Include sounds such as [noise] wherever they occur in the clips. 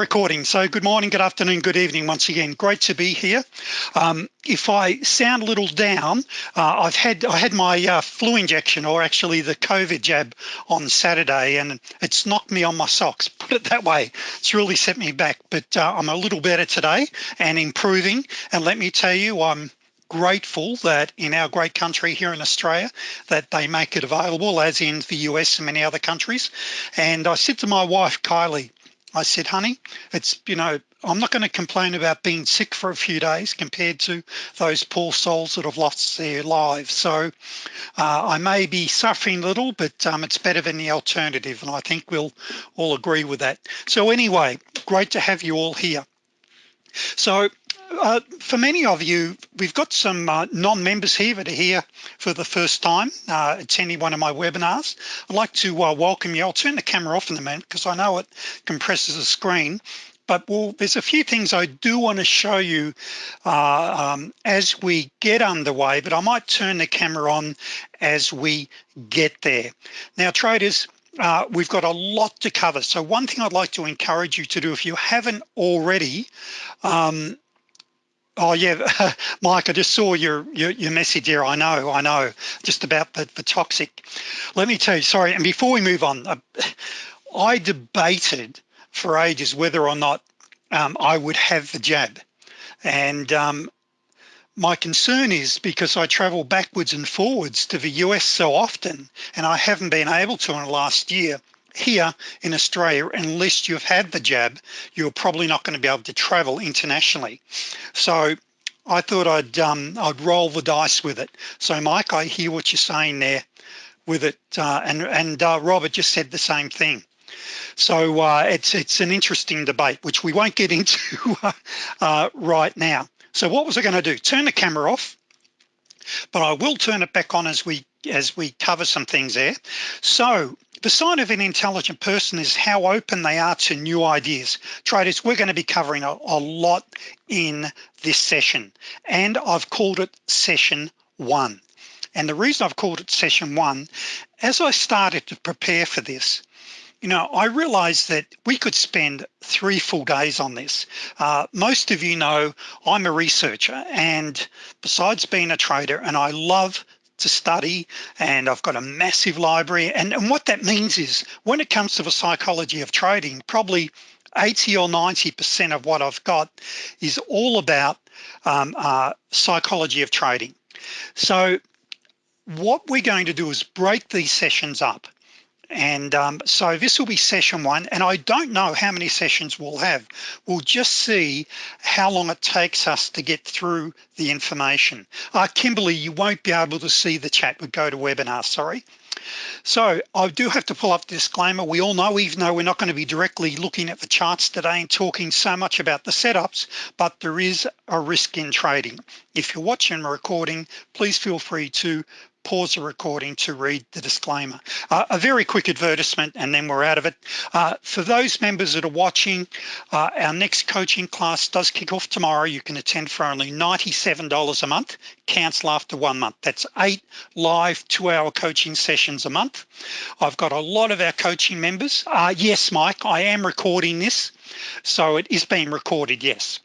recording. So good morning good afternoon good evening once again. Great to be here. Um, if I sound a little down uh, I've had I had my uh, flu injection or actually the COVID jab on Saturday and it's knocked me on my socks [laughs] put it that way. It's really set me back but uh, I'm a little better today and improving. And let me tell you I'm grateful that in our great country here in Australia that they make it available as in the US and many other countries. And I said to my wife Kylie I said honey it's you know I'm not going to complain about being sick for a few days compared to those poor souls that have lost their lives. So uh, I may be suffering a little but um, it's better than the alternative and I think we'll all agree with that. So anyway great to have you all here. So uh, for many of you we've got some uh, non-members here that are here for the first time uh, attending one of my webinars. I'd like to uh, welcome you. I'll turn the camera off in a minute because I know it compresses the screen. But well there's a few things I do want to show you uh, um, as we get underway but I might turn the camera on as we get there. Now traders uh, we've got a lot to cover. So one thing I'd like to encourage you to do if you haven't already um, Oh yeah, [laughs] Mike, I just saw your, your, your message here. I know, I know, just about the, the toxic. Let me tell you, sorry, and before we move on, uh, [laughs] I debated for ages whether or not um, I would have the jab. And um, my concern is because I travel backwards and forwards to the US so often, and I haven't been able to in the last year, here in Australia unless you've had the jab you're probably not going to be able to travel internationally. So I thought I'd um, I'd roll the dice with it. So Mike I hear what you're saying there with it uh, and and uh, Robert just said the same thing. So uh, it's it's an interesting debate which we won't get [laughs] into uh, right now. So what was I going to do? Turn the camera off but I will turn it back on as we as we cover some things there. So the sign of an intelligent person is how open they are to new ideas. Traders we're going to be covering a, a lot in this session and I've called it session one. And the reason I've called it session one as I started to prepare for this you know I realized that we could spend three full days on this. Uh, most of you know I'm a researcher and besides being a trader and I love to study and I've got a massive library. And, and what that means is when it comes to the psychology of trading probably 80 or 90 percent of what I've got is all about um, uh, psychology of trading. So what we're going to do is break these sessions up and um, so this will be session one and I don't know how many sessions we'll have. We'll just see how long it takes us to get through the information. Uh, Kimberly you won't be able to see the chat with go to webinar sorry. So I do have to pull up the disclaimer. We all know even though we're not going to be directly looking at the charts today and talking so much about the setups but there is a risk in trading. If you're watching a recording please feel free to pause the recording to read the disclaimer. Uh, a very quick advertisement and then we're out of it. Uh, for those members that are watching uh, our next coaching class does kick off tomorrow. You can attend for only $97 a month. Cancel after one month. That's eight live two-hour coaching sessions a month. I've got a lot of our coaching members. Uh, yes Mike I am recording this so it is being recorded yes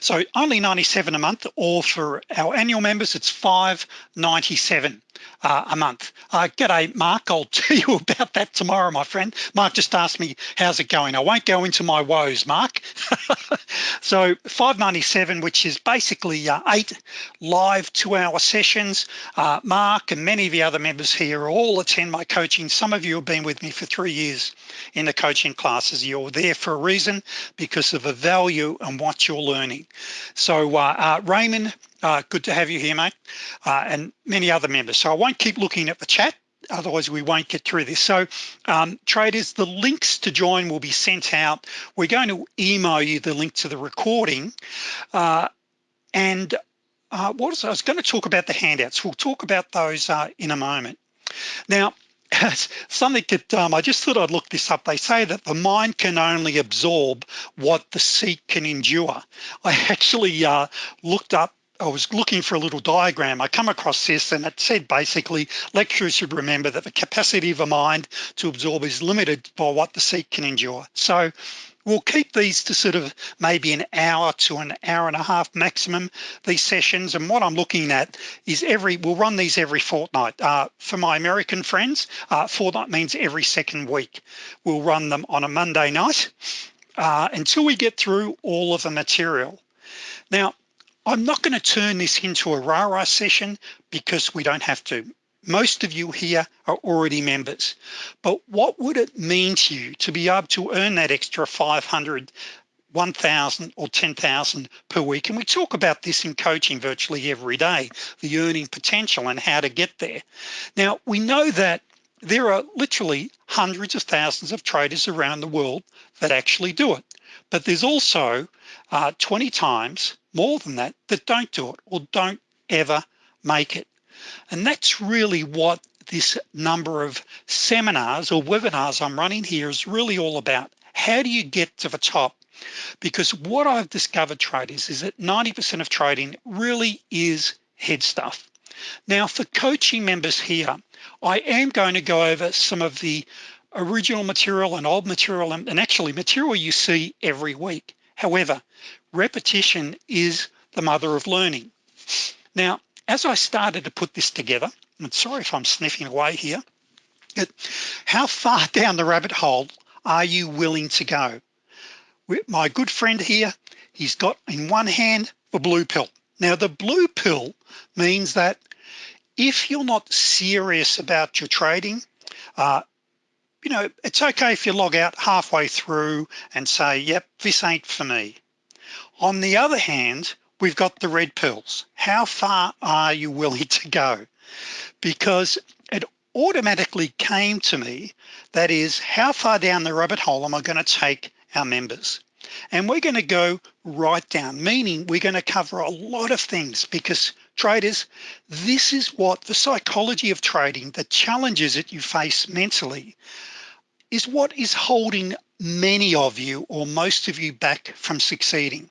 so only 97 a month or for our annual members. It's 597 uh, a month. Uh, g'day Mark. I'll [laughs] tell you about that tomorrow my friend. Mark just asked me how's it going? I won't go into my woes Mark. [laughs] So 597 which is basically uh, eight live two-hour sessions. Uh, Mark and many of the other members here all attend my coaching. Some of you have been with me for three years in the coaching classes. You're there for a reason because of the value and what you're learning. So uh, uh, Raymond uh, good to have you here mate uh, and many other members. So I won't keep looking at the chat otherwise we won't get through this. So um, traders the links to join will be sent out. We're going to email you the link to the recording uh, and uh, what was I was going to talk about the handouts. We'll talk about those uh, in a moment. Now [laughs] something that um, I just thought I'd look this up. They say that the mind can only absorb what the seat can endure. I [laughs] actually uh, looked up I was looking for a little diagram. I come across this and it said basically lecturers should remember that the capacity of a mind to absorb is limited by what the seat can endure. So we'll keep these to sort of maybe an hour to an hour and a half maximum these sessions. And what I'm looking at is every we'll run these every fortnight. Uh, for my American friends uh, fortnight means every second week. We'll run them on a Monday night uh, until we get through all of the material. Now I'm not going to turn this into a rah-rah session because we don't have to. Most of you here are already members. But what would it mean to you to be able to earn that extra 500 1,000 or 10,000 per week? And we talk about this in coaching virtually every day the earning potential and how to get there. Now we know that there are literally hundreds of thousands of traders around the world that actually do it. But there's also uh, 20 times more than that that don't do it or don't ever make it. And that's really what this number of seminars or webinars I'm running here is really all about. How do you get to the top? Because what I've discovered traders is that 90% of trading really is head stuff. Now for coaching members here I am going to go over some of the original material and old material and, and actually material you see every week however repetition is the mother of learning. Now as I started to put this together and sorry if I'm sniffing away here it, how far [laughs] down the rabbit hole are you willing to go? My good friend here he's got in one hand the blue pill. Now the blue pill means that if you're not serious about your trading uh, you know it's okay if you log out halfway through and say yep this ain't for me. On the other hand we've got the red pills. How far are you willing to go? Because it automatically came to me that is how far down the rabbit hole am I going to take our members? And we're going to go right down meaning we're going to cover a lot of things because traders this is what the psychology of trading the challenges that you face mentally is what is holding many of you or most of you back from succeeding.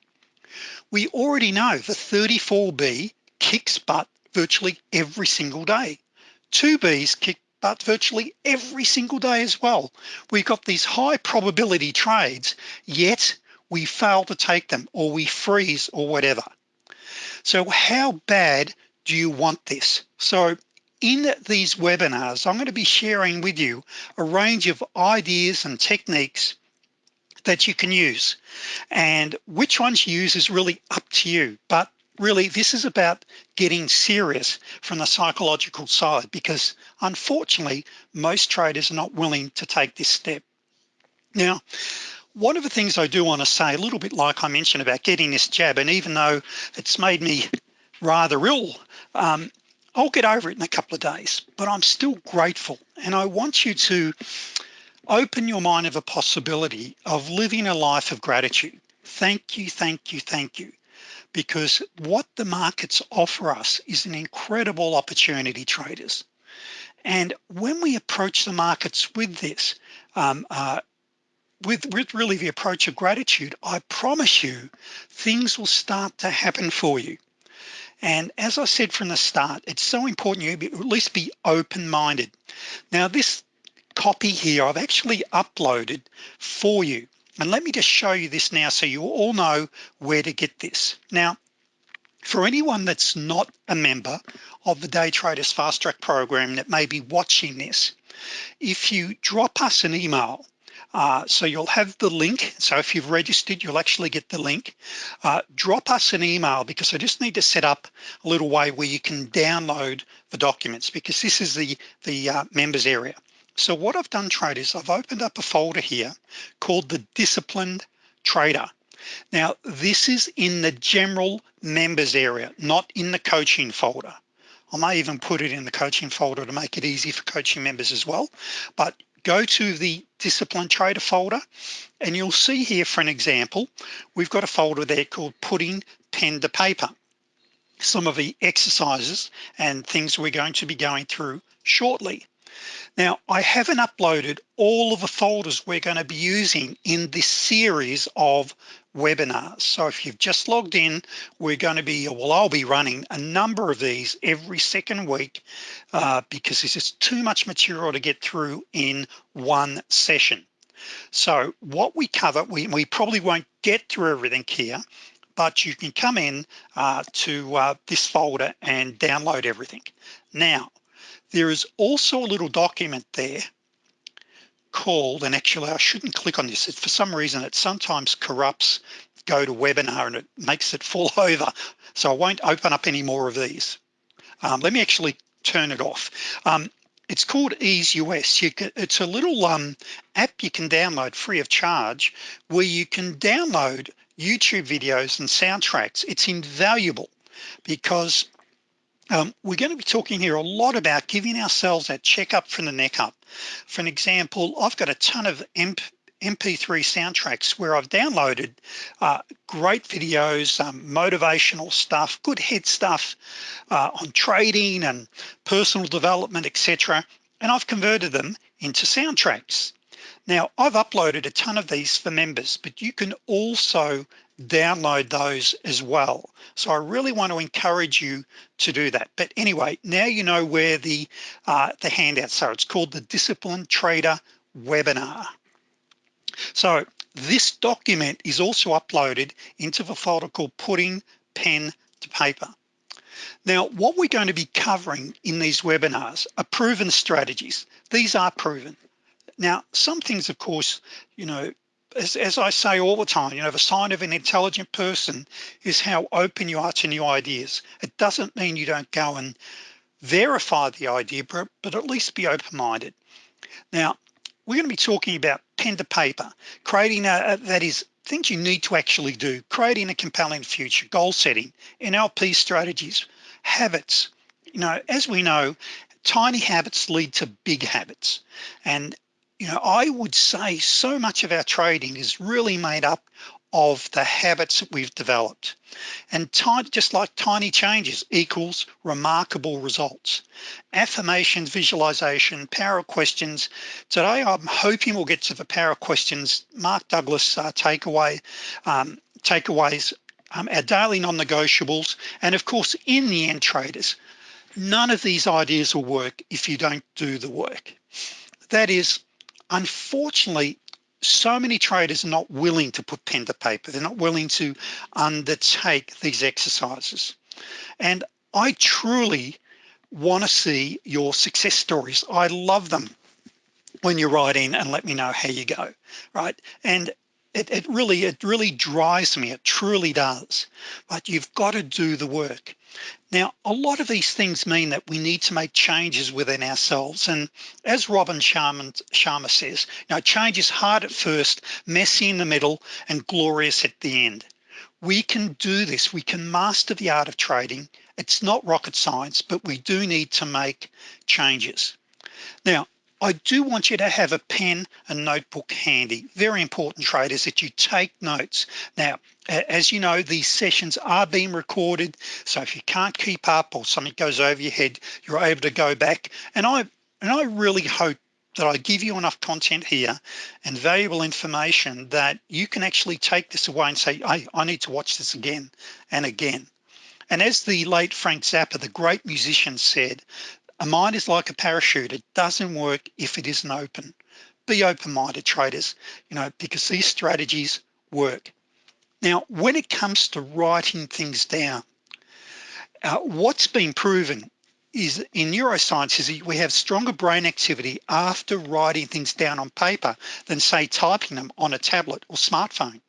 We already know the 34B kicks butt virtually every single day. 2Bs kick butt virtually every single day as well. We've got these high probability trades yet we fail to take them or we freeze or whatever so how bad do you want this? So in these webinars I'm going to be sharing with you a range of ideas and techniques that you can use. And which ones you use is really up to you. But really this is about getting serious from the psychological side because unfortunately most traders are not willing to take this step. Now one of the things I do want to say a little bit like I mentioned about getting this jab and even though it's made me rather ill um, I'll get over it in a couple of days but I'm still grateful. And I want you to open your mind of a possibility of living a life of gratitude. Thank you thank you thank you. Because what the markets offer us is an incredible opportunity traders. And when we approach the markets with this um, uh, with, with really the approach of gratitude I promise you things will start to happen for you. And as I said from the start it's so important you at least be open-minded. Now this copy here I've actually uploaded for you. And let me just show you this now so you all know where to get this. Now for anyone that's not a member of the day traders fast track program that may be watching this if you drop us an email uh, so you'll have the link. So if you've registered you'll actually get the link. Uh, drop us an email because I just need to set up a little way where you can download the documents because this is the the uh, members area. So what I've done traders I've opened up a folder here called the disciplined trader. Now this is in the general members area not in the coaching folder. I may even put it in the coaching folder to make it easy for coaching members as well but go to the discipline trader folder and you'll see here for an example we've got a folder there called putting pen to paper. Some of the exercises and things we're going to be going through shortly. Now I haven't uploaded all of the folders we're going to be using in this series of webinars so if you've just logged in we're going to be well I'll be running a number of these every second week uh, because this is too much material to get through in one session So what we cover, we, we probably won't get through everything here, but you can come in uh, to uh, this folder and download everything. Now, there is also a little document there called, and actually I shouldn't click on this. For some reason, it sometimes corrupts go to webinar and it makes it fall [laughs] over. So I won't open up any more of these. Um, let me actually turn it off. Um, it's called EaseUS. Can, it's a little um, app you can download free of charge where you can download YouTube videos and soundtracks. It's invaluable because um, we're going to be talking here a lot about giving ourselves that checkup from the neck up. For an example, I've got a ton of MP, MP3 soundtracks where I've downloaded uh, great videos, um, motivational stuff, good head stuff uh, on trading and personal development, etc. And I've converted them into soundtracks. Now I've uploaded a ton of these for members, but you can also download those as well. So I really want to encourage you to do that. But anyway, now you know where the, uh, the handouts are. It's called the Discipline Trader Webinar. So this document is also uploaded into the folder called Putting Pen to Paper. Now, what we're going to be covering in these webinars are proven strategies. These are proven. Now, some things, of course, you know, as, as, I say all the time, you know, the sign of an intelligent person is how open you are to new ideas. It doesn't mean you don't go and verify the idea, but, but at least be open-minded. Now, we're going to be talking about pen to paper, creating a, a, that is things you need to actually do, creating a compelling future, goal setting, NLP strategies, habits. You know, as we know, tiny habits lead to big habits. And, you know, I would say so much of our trading is really made up of the habits that we've developed. And just like tiny changes equals remarkable results. Affirmations visualization power questions. Today I'm hoping we'll get to the power questions. Mark Douglas uh, takeaway um, takeaways um, our daily non-negotiables and of course in the end traders. None of these ideas will work if you don't do the work. That is unfortunately so many traders are not willing to put pen to paper. They're not willing to undertake these exercises. And I truly want to see your success stories. I love them when you write in and let me know how you go, right? And it, it really, it really drives me, it truly does. But you've got to do the work. Now, a lot of these things mean that we need to make changes within ourselves. And as Robin Sharma, Sharma says, know, change is hard at first, messy in the middle, and glorious at the end. We can do this. We can master the art of trading. It's not rocket science, but we do need to make changes. Now, I do want you to have a pen and notebook handy. Very important traders that you take notes. Now, as you know, these sessions are being recorded. So if you can't keep up or something goes over your head, you're able to go back. And I, and I really hope that I give you enough content here and valuable information that you can actually take this away and say, hey, I need to watch this again and again. And as the late Frank Zappa, the great musician said, a mind is like a parachute. It doesn't work if it isn't open. Be open-minded traders, you know, because these strategies work. Now, when it comes to writing things down, uh, what's been proven is in neuroscience is we have stronger brain activity after writing things down on paper than say typing them on a tablet or smartphone.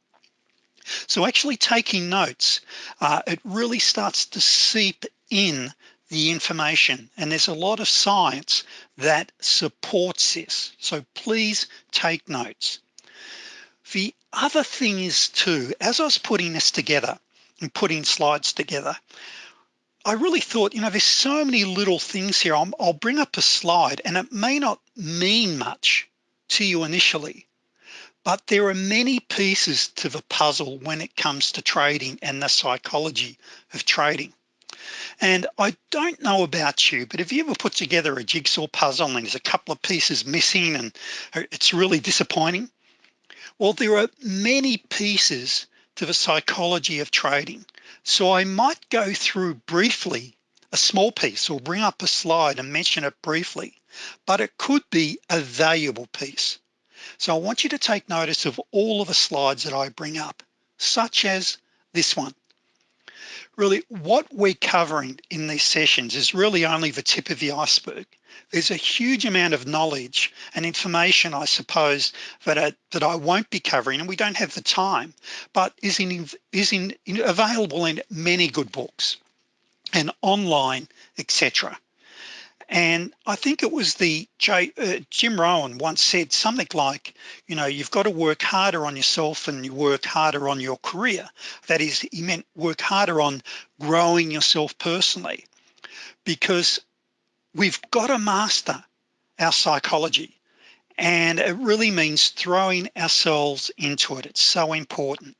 So actually taking notes, uh, it really starts to seep in the information. And there's a lot of science that supports this. So please take notes. The other thing is too as I was putting this together and putting slides together I really thought you know there's so many little things here. I'll, I'll bring up a slide and it may not mean much to you initially but there are many pieces to the puzzle when it comes to trading and the psychology of trading and I don't know about you, but have you ever put together a jigsaw puzzle and there's a couple of pieces missing and it's really disappointing? Well, there are many pieces to the psychology of trading. So I might go through briefly a small piece or bring up a slide and mention it briefly, but it could be a valuable piece. So I want you to take notice of all of the slides that I bring up, such as this one. Really, what we're covering in these sessions is really only the tip of the iceberg. There's a huge amount of knowledge and information, I suppose, that I, that I won't be covering and we don't have the time, but is, in, is in, in available in many good books and online, etc. And I think it was the uh, Jim Rohn once said something like, you know, you've got to work harder on yourself and you work harder on your career. That is, he meant work harder on growing yourself personally because we've got to master our psychology. And it really means throwing ourselves into it. It's so important.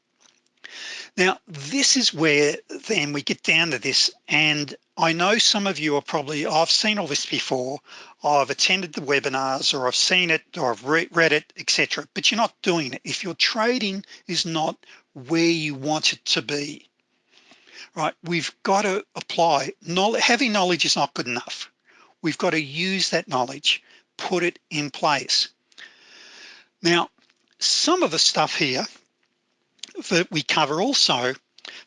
Now, this is where then we get down to this and I know some of you are probably, I've seen all this before, I've attended the webinars or I've seen it or I've re read it, etc. but you're not doing it. If your trading is not where you want it to be, right? We've got to apply, knowledge, having knowledge is not good enough. We've got to use that knowledge, put it in place. Now, some of the stuff here that we cover also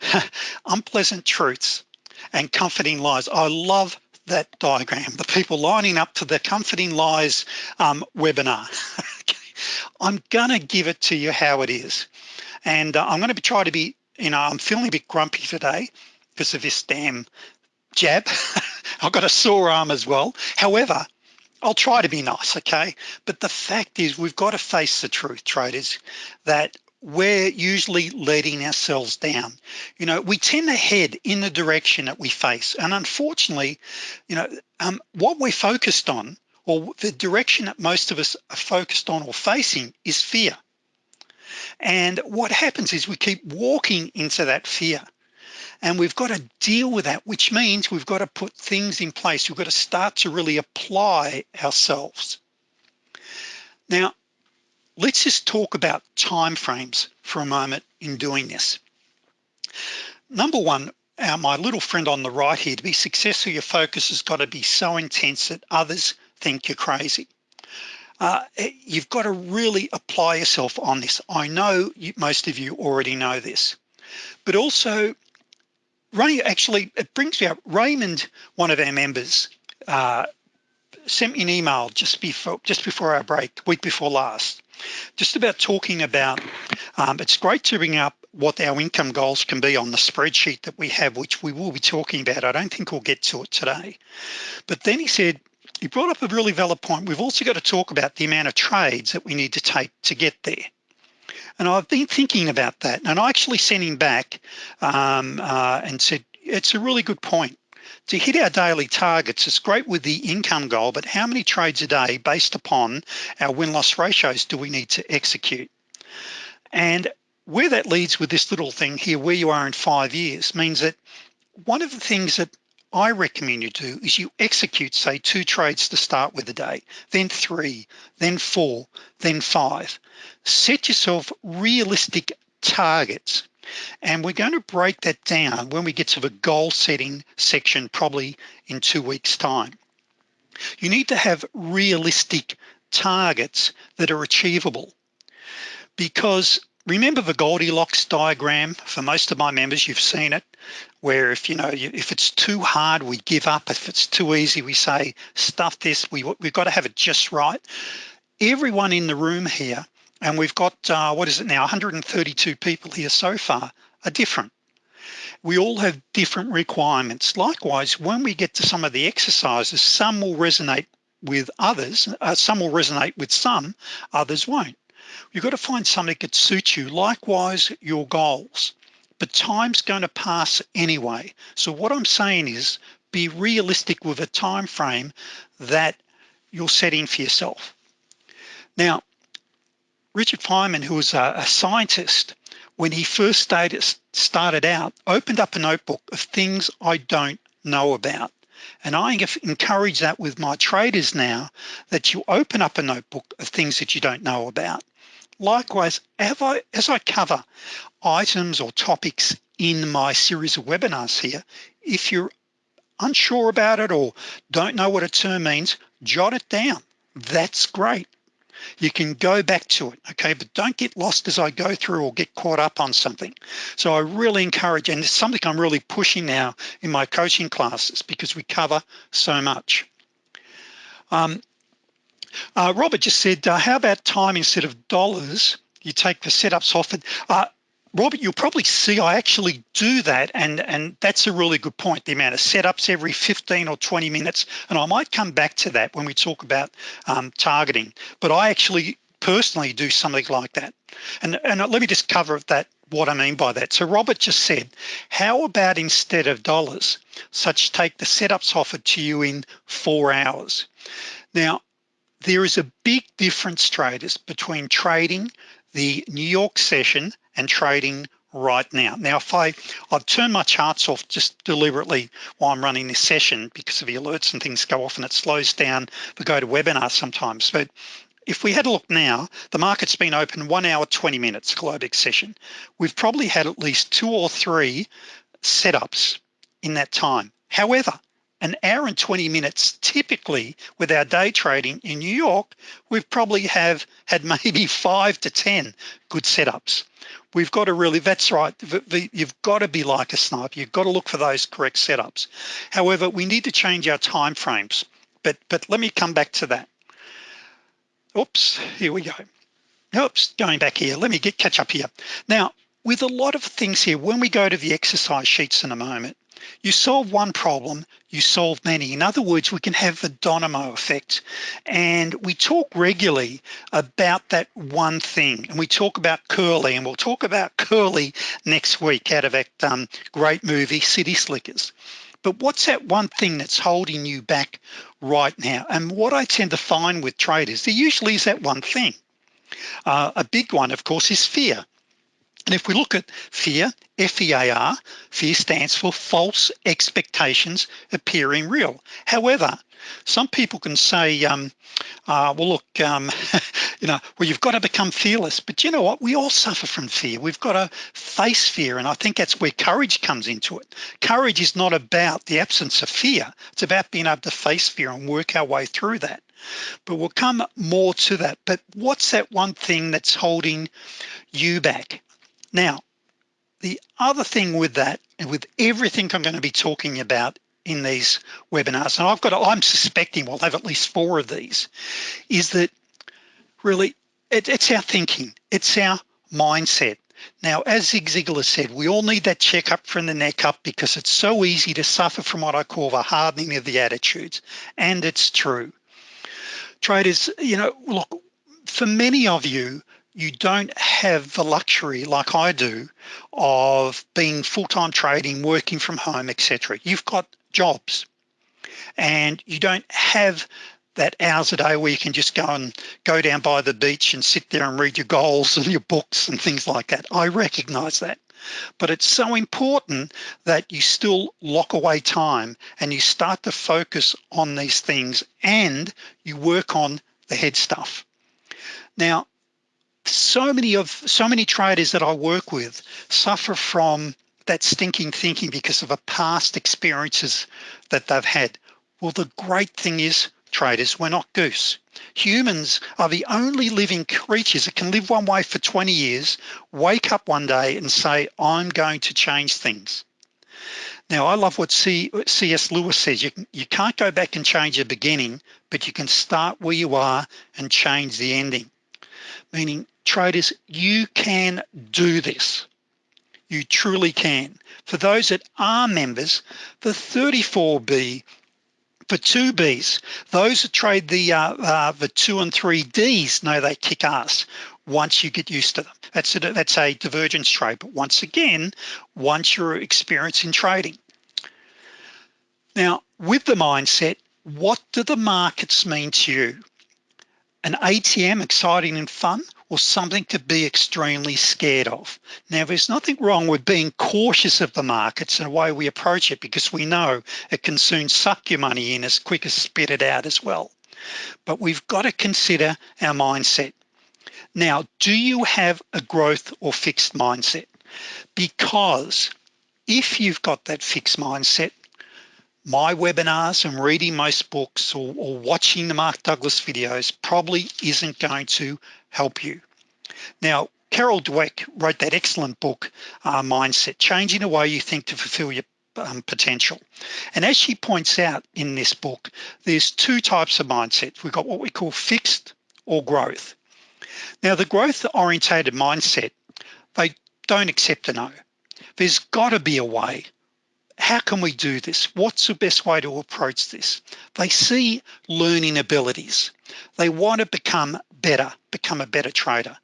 [laughs] unpleasant truths and comforting lies. I love that diagram the people lining up to the comforting lies um, webinar. [laughs] Okay. I'm gonna give it to you how it is. And uh, I'm gonna try to be you know I'm feeling a bit grumpy today because of this damn jab. [laughs] I've got a sore arm as well. However I'll try to be nice okay? But the fact is we've got to face the truth traders that we're usually letting ourselves down. You know we tend to head in the direction that we face. And unfortunately you know um, what we're focused on or the direction that most of us are focused on or facing is fear. And what happens is we keep walking into that fear. And we've got to deal with that which means we've got to put things in place. We've got to start to really apply ourselves. Now let's just talk about timeframes for a moment in doing this. Number one my little friend on the right here to be successful your focus has got to be so intense that others think you're crazy. Uh, you've got to really apply yourself on this. I know you, most of you already know this. But also actually it brings me up Raymond one of our members uh, sent me an email just before just before our break week before last just about talking about um, it's great to bring up what our income goals can be on the spreadsheet that we have which we will be talking about. I don't think we'll get to it today. But then he said he brought up a really valid point. We've also got to talk about the amount of trades that we need to take to get there. And I've been thinking about that. And I actually sent him back um, uh, and said it's a really good point to hit our daily targets it's great with the income goal but how many trades a day based upon our win-loss ratios do we need to execute? And where that leads with this little thing here where you are in five years means that one of the things that I recommend you do is you execute say two trades to start with a day then three then four then five. Set yourself realistic targets and we're going to break that down when we get to the goal setting section probably in two weeks time. You need to have realistic targets that are achievable. Because remember the Goldilocks diagram for most of my members you've seen it where if you know if it's too hard we give up. If it's too easy we say stuff this we, we've got to have it just right. Everyone in the room here and we've got uh, what is it now 132 people here so far are different. We all have different requirements. Likewise when we get to some of the exercises some will resonate with others uh, some will resonate with some others won't. You've got to find something that suits you. Likewise your goals. But time's going to pass anyway. So what I'm saying is be realistic with a time frame that you're setting for yourself. Now Richard Feynman who was a, a scientist when he first started, started out opened up a notebook of things I don't know about. And I encourage that with my traders now that you open up a notebook of things that you don't know about. Likewise as I cover items or topics in my series of webinars here if you're unsure about it or don't know what a term means jot it down. That's great you can go back to it okay? But don't get lost as I go through or get caught up on something. So I really encourage and it's something I'm really pushing now in my coaching classes because we cover so much. Um, uh, Robert just said uh, how about time instead of dollars? You take the setups off it. Uh, Robert, you'll probably see I actually do that and, and that's a really good point, the amount of setups every 15 or 20 minutes. And I might come back to that when we talk about um, targeting, but I actually personally do something like that. And, and let me just cover that, what I mean by that. So Robert just said, how about instead of dollars, such take the setups offered to you in four hours. Now, there is a big difference traders between trading the New York session and trading right now. Now, if I, I've turned my charts off just deliberately while I'm running this session because of the alerts and things go off and it slows down the go to webinar sometimes. But if we had a look now, the market's been open one hour, 20 minutes, Globex session. We've probably had at least two or three setups in that time. However, an hour and 20 minutes typically with our day trading in New York we've probably have had [laughs] maybe five to 10 good setups. We've got to really that's right you've got to be like a sniper. You've got to look for those correct setups. However we need to change our time frames but but let me come back to that. Oops here we go. Oops going back here. Let me get catch up here. Now with a lot of things here when we go to the exercise sheets in a moment you solve one problem you solve many. In other words we can have the domino effect and we talk regularly about that one thing. And we talk about curly and we'll talk about curly next week out of that um, great movie City Slickers. But what's that one thing that's holding you back right now? And what I tend to find with traders there usually is that one thing. Uh, a big one of course is fear. And if we look at fear, F-E-A-R, fear stands for false expectations appearing real. However, some people can say, um, uh, well, look, um, [laughs] you know, well, you've got to become fearless, but you know what? We all suffer from fear. We've got to face fear. And I think that's where courage comes into it. Courage is not about the absence of fear. It's about being able to face fear and work our way through that. But we'll come more to that. But what's that one thing that's holding you back? Now, the other thing with that, with everything I'm going to be talking about in these webinars, and I've got, I'm suspecting we'll have at least four of these, is that really it, it's our thinking, it's our mindset. Now, as Zig Ziglar said, we all need that checkup from the neck up because it's so easy to suffer from what I call the hardening of the attitudes. And it's true. Traders, you know, look, for many of you, you don't have the luxury like I do of being full-time trading working from home etc you've got jobs. And you don't have that hours a day where you can just go and go down by the beach and sit there and read your goals and your books and things like that. I recognize that. But it's so important that you still lock away time and you start to focus on these things and you work on the head stuff. Now so many of so many traders that I work with suffer from that stinking thinking because of a past experiences that they've had. Well the great thing is traders we're not goose. Humans are the only living creatures that can live one way for 20 years wake up one day and say I'm going to change things. Now I love what C.S. Lewis says you, you can't go back and change the beginning but you can start where you are and change the ending. Meaning traders you can do this. You truly can. For those that are members the 34b for two B's those that trade the uh, uh, the two and three D's know they kick ass once you get used to them. That's a, that's a divergence trade but once again once you're experienced in trading. Now with the mindset what do the markets mean to you? An ATM exciting and fun or something to be extremely scared of. Now, there's nothing wrong with being cautious of the markets and the way we approach it because we know it can soon suck your money in as quick as spit it out as well. But we've got to consider our mindset. Now, do you have a growth or fixed mindset? Because if you've got that fixed mindset, my webinars and reading most books or, or watching the Mark Douglas videos probably isn't going to help you. Now, Carol Dweck wrote that excellent book, uh, Mindset, Changing the Way You Think to Fulfill Your um, Potential. And as she points out in this book, there's two types of mindsets. We've got what we call fixed or growth. Now, the growth orientated mindset, they don't accept a no. There's gotta be a way. How can we do this? What's the best way to approach this? They see learning abilities. They want to become better, become a better trader.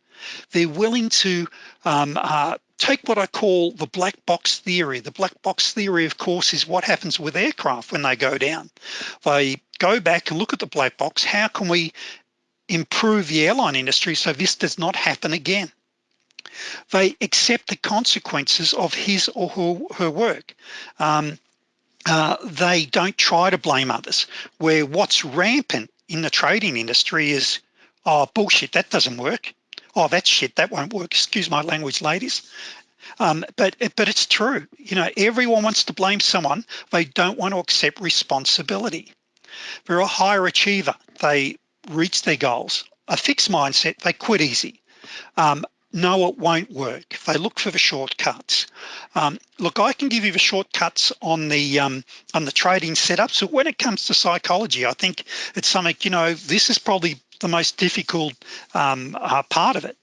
They're willing to um, uh, take what I call the black box theory. The black box theory, of course, is what happens with aircraft when they go down. They go back and look at the black box. How can we improve the airline industry so this does not happen again? They accept the consequences of his or her, her work. Um, uh, they don't try to blame others where what's rampant in the trading industry is oh bullshit that doesn't work. Oh that's shit that won't work. Excuse my language ladies. Um, but but it's true. You know everyone wants to blame someone. They don't want to accept responsibility. They're a higher achiever they reach their goals. A fixed mindset they quit easy. Um, no it won't work. They look for the shortcuts. Um, look I can give you the shortcuts on the um, on the trading setup so when it comes to psychology I think it's something you know this is probably the most difficult um, uh, part of it.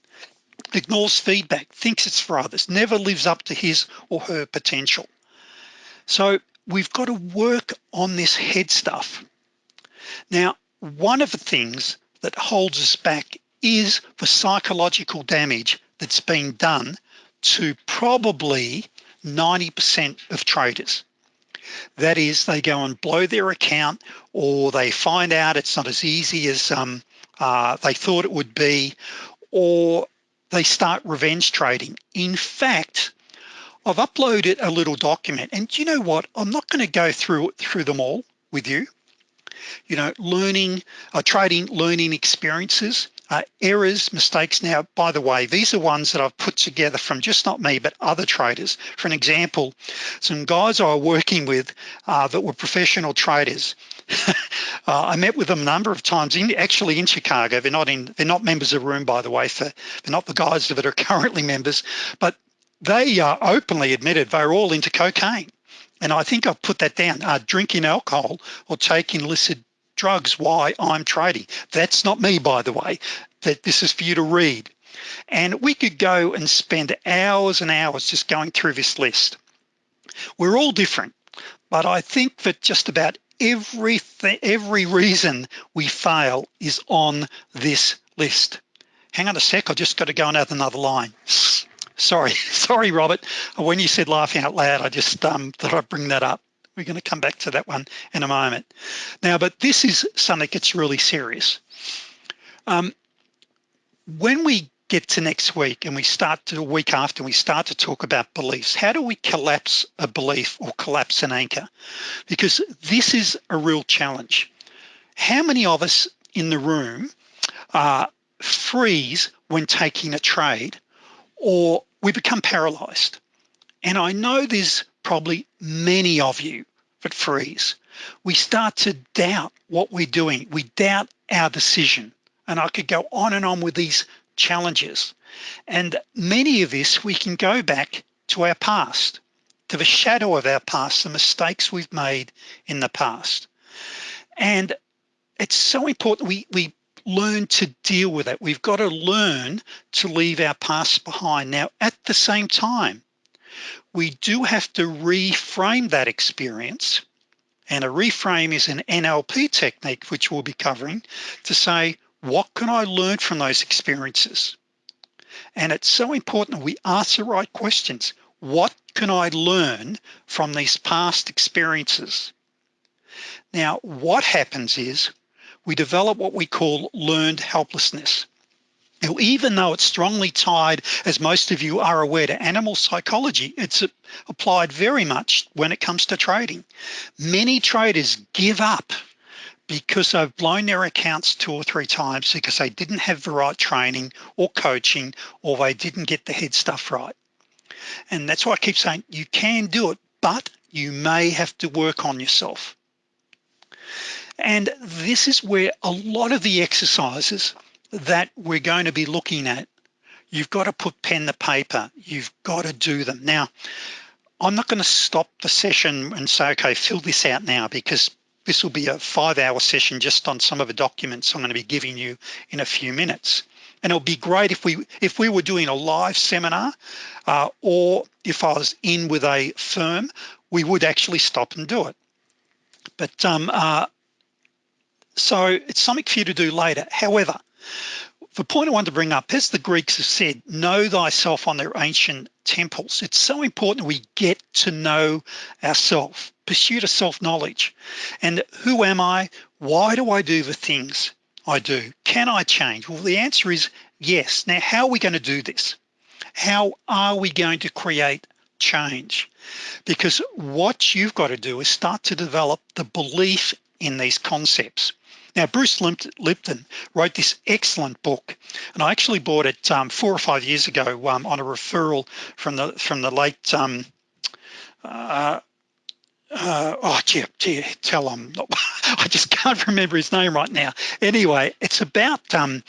Ignores feedback thinks it's for others never lives up to his or her potential. So we've got to work on this head stuff. Now one of the things that holds us back is the psychological damage that's been done to probably 90% of traders. That is they go and blow their account or they find out it's not as easy as um, uh, they thought it would be or they start revenge trading. In fact I've uploaded a little document and you know what? I'm not going to go through through them all with you. You know learning uh, trading learning experiences uh, errors mistakes. Now by the way these are ones that I've put together from just not me but other traders. For an example some guys I was working with uh, that were professional traders [laughs] uh, I met with them a number of times in actually in Chicago. They're not in they're not members of room by the way for they're not the guys that are [laughs] currently members but they uh, openly admitted they're all into cocaine. And I think I've put that down uh, drinking alcohol or taking illicit drugs why I'm trading. That's not me by the way. That this is for you to read. And we could go and spend hours and hours just going through this list. We're all different but I think that just about everything every reason we fail is on this list. Hang on a sec I just got to go and add another line. Sorry [laughs] sorry Robert. When you said laughing out loud I just um, thought I'd bring that up. We're going to come back to that one in a moment. Now but this is something that's really serious. Um, when we get to next week and we start to a week after we start to talk about beliefs. How do we collapse a belief or collapse an anchor? Because this is a real challenge. How many of us in the room uh, freeze when taking a trade or we become paralyzed? And I know there's probably many of you that freeze. We start to doubt what we're doing. We doubt our decision. And I could go on and on with these challenges. And many of this we can go back to our past to the shadow of our past the mistakes we've made in the past. And it's so important we we learn to deal with it. We've got to learn to leave our past behind. Now at the same time we do have to reframe that experience and a reframe is an NLP technique which we'll be covering to say what can I learn from those experiences? And it's so important that we ask the right questions. What can I learn from these past experiences? Now what happens is we develop what we call learned helplessness. Now, even though it's strongly tied, as most of you are aware, to animal psychology, it's applied very much when it comes to trading. Many traders give up because they've blown their accounts two or three times because they didn't have the right training or coaching or they didn't get the head stuff right. And that's why I keep saying you can do it, but you may have to work on yourself. And this is where a lot of the exercises that we're going to be looking at you've got to put pen to paper. You've got to do them. Now I'm not going to stop the session and say okay fill this out now because this will be a five hour session just on some of the documents I'm going to be giving you in a few minutes. And it'll be great if we if we were doing a live seminar uh, or if I was in with a firm we would actually stop and do it. But um, uh, so it's something for you to do later. However the point I want to bring up as the Greeks have said know thyself on their ancient temples. It's so important we get to know ourselves pursuit of self-knowledge. And who am I? Why do I do the things I do? Can I change? Well the answer is yes. Now how are we going to do this? How are we going to create change? Because what you've got to do is start to develop the belief in these concepts now Bruce Lipton wrote this excellent book and I actually bought it um, four or five years ago um, on a referral from the from the late um, uh, uh, oh gee, gee tell him [laughs] I just can't remember his name right now. Anyway it's about um,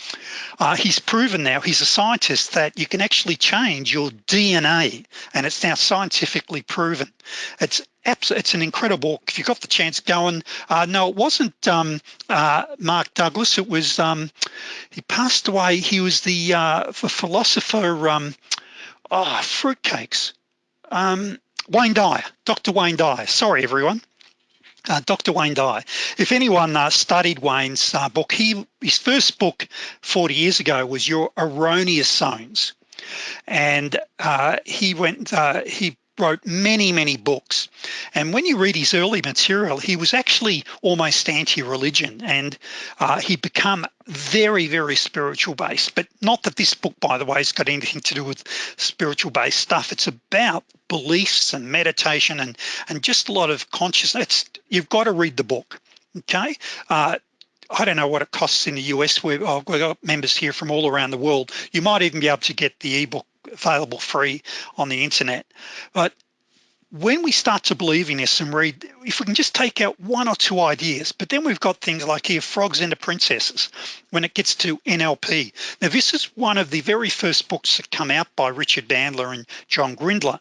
uh, he's proven now he's a scientist that you can actually change your DNA and it's now scientifically proven. It's it's an incredible if you've got the chance going uh, no it wasn't um, uh, Mark Douglas it was um, he passed away he was the, uh, the philosopher um, oh fruitcakes. Um, Wayne Dyer dr. Wayne Dyer sorry everyone uh, Dr. Wayne Dyer if anyone uh, studied Wayne's uh, book he his first book 40 years ago was your erroneous zones and uh, he went uh, he wrote many many books. And when you read his early material he was actually almost anti-religion and uh, he become very very spiritual based. But not that this book by the way has got anything to do with spiritual based stuff. It's about beliefs and meditation and and just a lot of consciousness you've got to read the book okay? Uh, I don't know what it costs in the US we've, we've got members here from all around the world. You might even be able to get the ebook available free on the internet. But when we start to believe in this and read if we can just take out one or two ideas but then we've got things like here frogs into princesses when it gets to NLP now this is one of the very first books that come out by Richard Bandler and John Grinder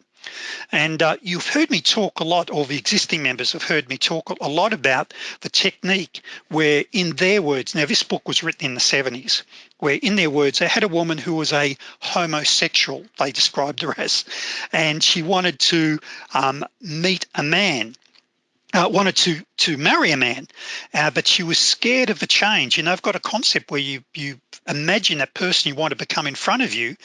and uh, you've heard me talk a lot or the existing members have heard me talk a lot about the technique where in their words now this book was written in the 70s where in their words they had a woman who was a homosexual they described her as. And she wanted to um, meet a man uh, wanted to to marry a man uh, but she was scared of the change. And they've got a concept where you you imagine that person you want to become in front of you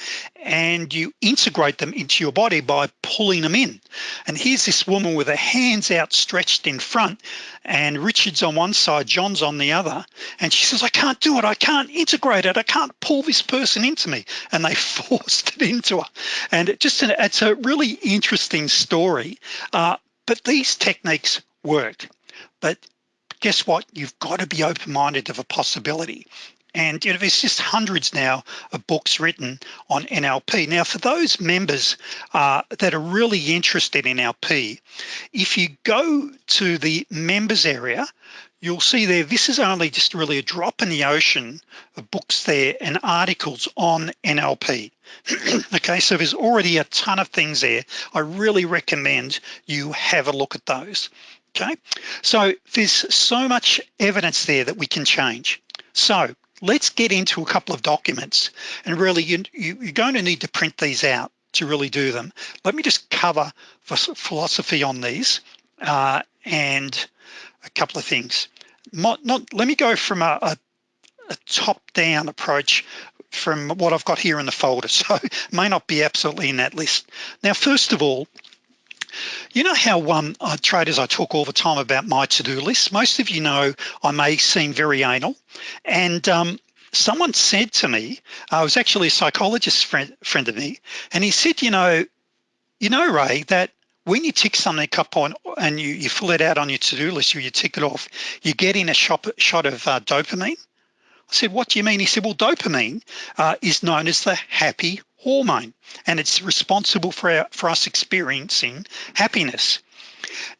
and you integrate them into your body by pulling them in. And here's this woman with her hands outstretched in front and Richard's on one side John's on the other. And she says I can't do it. I can't integrate it. I can't pull this person into me. And they [laughs] forced it into her. And it just it's a really interesting story. Uh, but these techniques work. But guess what? You've got to be open-minded of a possibility. And you know there's just hundreds now of books written on NLP now for those members uh, that are really interested in NLP if you go to the members area you'll see there this is only just really a drop in the ocean of books there and articles on NLP [clears throat] okay so there's already a ton of things there. I really recommend you have a look at those okay? So there's so much evidence there that we can change. So let's get into a couple of documents. And really you, you, you're going to need to print these out to really do them. Let me just cover philosophy on these uh, and a couple of things. Not, not let me go from a, a, a top-down approach from what I've got here in the folder. [laughs] So may not be absolutely in that list. Now first of all you know how um, uh, traders I talk all the time about my to-do list? Most of you know I may seem very anal and um, someone said to me I was actually a psychologist friend, friend of me and he said you know you know Ray that when you tick something up on and you, you fill it out on your to-do list or you tick it off you get in a shot, shot of uh, dopamine? I said what do you mean? He said well dopamine uh, is known as the happy hormone and it's responsible for, our, for us experiencing happiness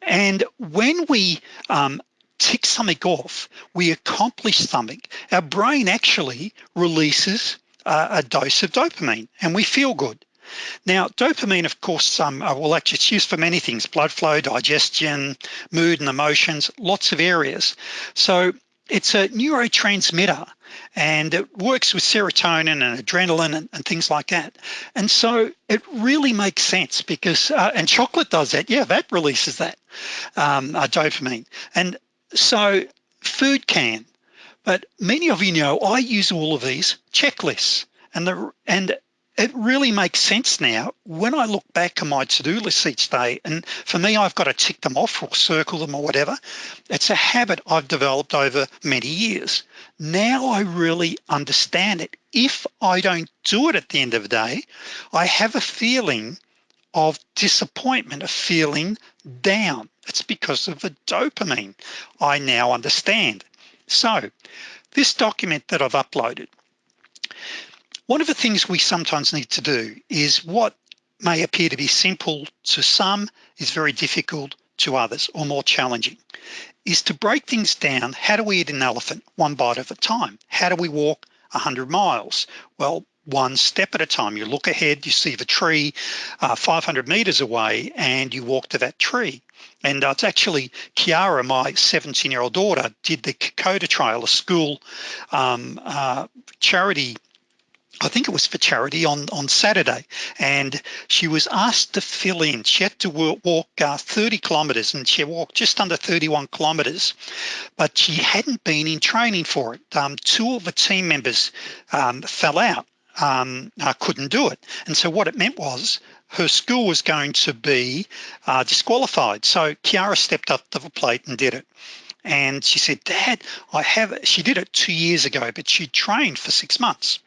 And when we um, tick something off, we accomplish something. Our brain actually releases uh, a dose of dopamine and we feel good. Now, dopamine, of course, um, uh, well, actually it's used for many things, blood flow, digestion, mood and emotions, lots of areas. So it's a neurotransmitter and it works with serotonin and adrenaline and, and things like that. And so it really makes sense because, uh, and chocolate does that. Yeah, that releases that um, uh, dopamine. And so food can, but many of you know I use all of these checklists and the and it really makes sense now. When I look back on my to-do list each day and for me I've got to tick them off or circle them or whatever it's a habit I've developed over many years. Now I really understand it. If I don't do it at the end of the day I have a feeling of disappointment a feeling down. It's because of the dopamine I now understand. So this document that I've uploaded one of the things we sometimes need to do is what may appear to be simple to some is very difficult to others or more challenging is to break things down. How do we eat an elephant? One bite at a time. How do we walk 100 miles? Well one step at a time. You look ahead you see the tree uh, 500 meters away and you walk to that tree. And uh, it's actually Kiara my 17 year old daughter did the Kokoda Trail a school um, uh, charity I think it was for charity on on Saturday and she was asked to fill in. She had to walk uh, 30 kilometers and she walked just under 31 kilometers but she hadn't been in training for it. Um, two of the team members um, fell out um, uh, couldn't do it. And so what it meant was her school was going to be uh, disqualified. So Kiara stepped up to the plate and did it and she said dad I have she did it two years ago but she trained for six months.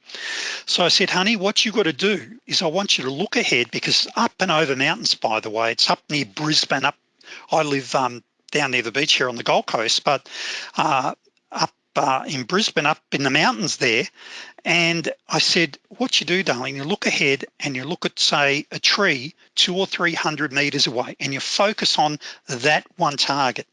So I said honey what you got to do is I want you to look ahead because up and over mountains by the way it's up near Brisbane up I live um, down near the beach here on the Gold Coast but uh, up uh, in Brisbane up in the mountains there. And I said what you do darling you look ahead and you look at say a tree two or three hundred meters away and you focus on that one target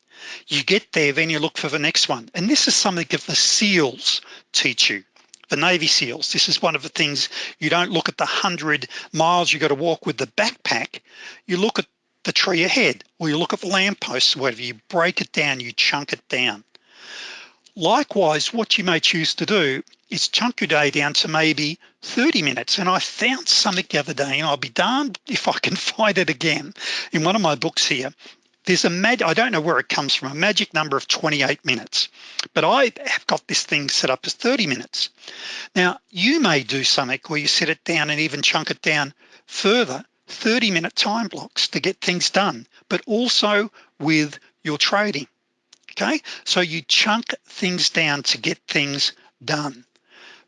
you get there then you look for the next one. And this is something that the SEALs teach you the Navy SEALs. This is one of the things you don't look at the hundred miles you got to walk with the backpack. You look at the tree ahead or you look at the lampposts whatever. You break it down you chunk it down. Likewise what you may choose to do is chunk your day down to maybe 30 minutes. And I found something the other day and I'll be darned if I can [laughs] find it again in one of my books here there's a mag I don't know where it comes from a magic number of 28 minutes. But I have got this thing set up as 30 minutes. Now you may do something where you set it down and even chunk it down further 30 minute time blocks to get things done but also with your trading okay? So you chunk things down to get things done.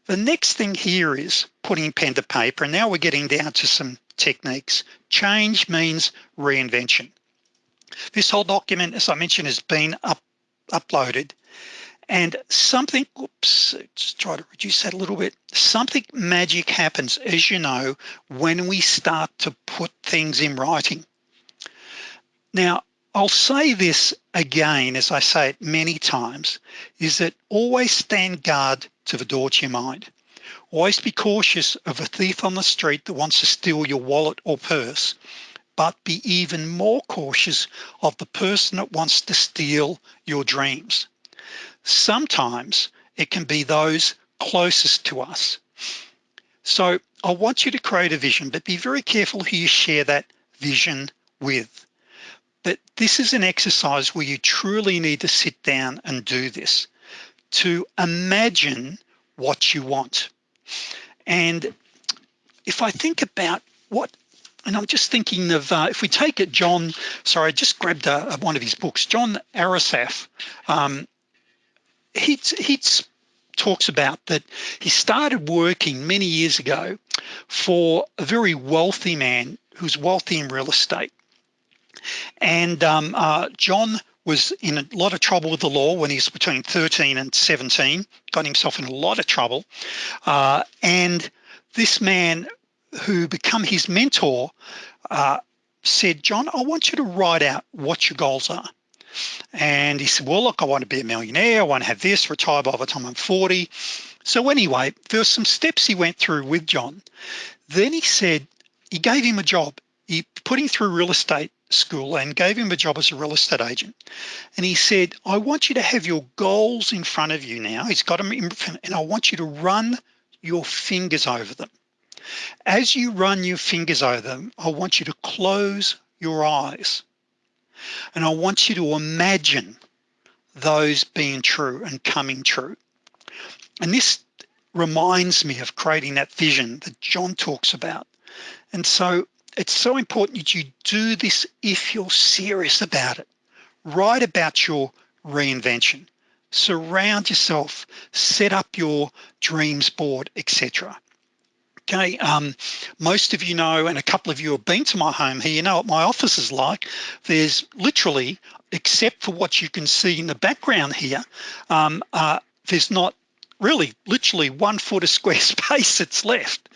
The next thing here is putting pen to paper and now we're getting down to some techniques. Change means reinvention this whole document, as I mentioned, has been up, uploaded and something, oops, just try to reduce that a little bit. Something magic happens, as you know, when we start to put things in writing. Now, I'll say this again, as I say it many times, is that always stand guard to the door to your mind. Always be cautious of a thief on the street that wants to steal your wallet or purse but be even more cautious of the person that wants to steal your dreams. Sometimes it can be those closest to us. So I want you to create a vision, but be very careful who you share that vision with. But this is an exercise where you truly need to sit down and do this to imagine what you want. And if I think about what and I'm just thinking of uh, if we take it John sorry I just grabbed a, one of his books John Assaraf um, he, he talks about that he started working many years ago for a very wealthy man who's wealthy in real estate. And um, uh, John was in a lot of trouble with the law when he was between 13 and 17 got himself in a lot of trouble. Uh, and this man who become his mentor uh, said John I want you to write out what your goals are. And he said well look I want to be a millionaire. I want to have this retire by the time I'm 40 so anyway there were some steps he went through with John. Then he said he gave him a job. He put him through real estate school and gave him a job as a real estate agent. And he said I want you to have your goals in front of you now. He's got them in front and I want you to run your fingers over them as you run your fingers over them I want you to close your eyes. And I want you to imagine those being true and coming true. And this reminds me of creating that vision that John talks about. And so it's so important that you do this if you're serious about it. Write about your reinvention. Surround yourself. Set up your dreams board etc okay um, most of you know and a couple of you have been to my home here you know what my office is like. There's literally except for what you can see in the background here um, uh, there's not really literally one foot of [laughs] square space that's left.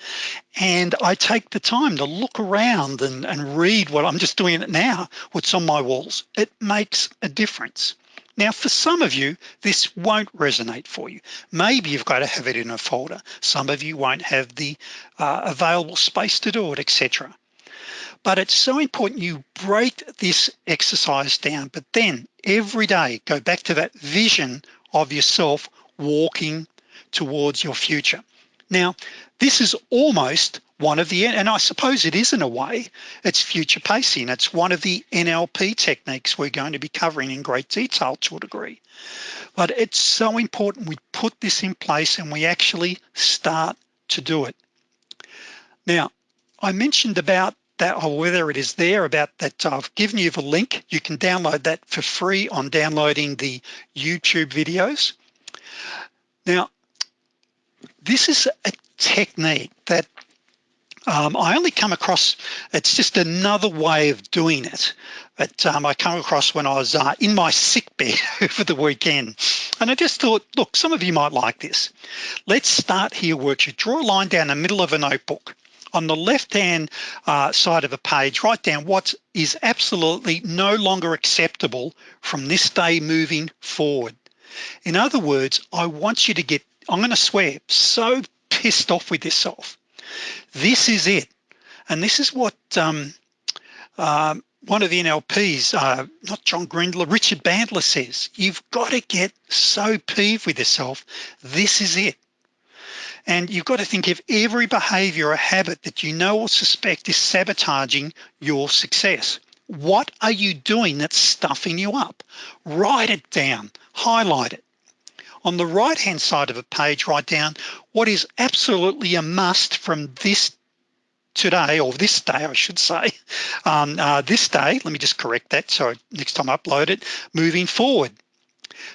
And I take the time to look around and, and read what I'm just doing it now what's on my walls. It makes a difference now for some of you this won't resonate for you. Maybe you've got to have it in a folder. Some of you won't have the uh, available space to do it etc but it's so important you break this exercise down. But then every day go back to that vision of yourself walking towards your future. Now this is almost one of the and I suppose it is in a way it's future pacing. It's one of the NLP techniques we're going to be covering in great detail to a degree. But it's so important we put this in place and we actually start to do it. Now I mentioned about that or whether it is there about that I've given you the link. You can download that for free on downloading the YouTube videos. Now this is a technique that um, I only come across it's just another way of doing it but um, I come across when I was uh, in my sick bed [laughs] over the weekend and I just thought look some of you might like this. Let's start here worksheet draw a line down the middle of a notebook. On the left hand uh, side of a page write down what is absolutely no longer acceptable from this day moving forward. In other words I want you to get I'm gonna swear so pissed off with yourself this is it. And this is what um, uh, one of the NLPs uh, not John Grinder Richard Bandler says you've got to get so peeved with yourself. This is it. And you've got to think of every behavior or habit that you know or suspect is sabotaging your success. What are you doing that's stuffing you up? Write it down. Highlight it on the right hand side of a page write down what is absolutely a must from this today or this day I should say. [laughs] Um, uh, this day let me just correct that so next time I upload it moving forward.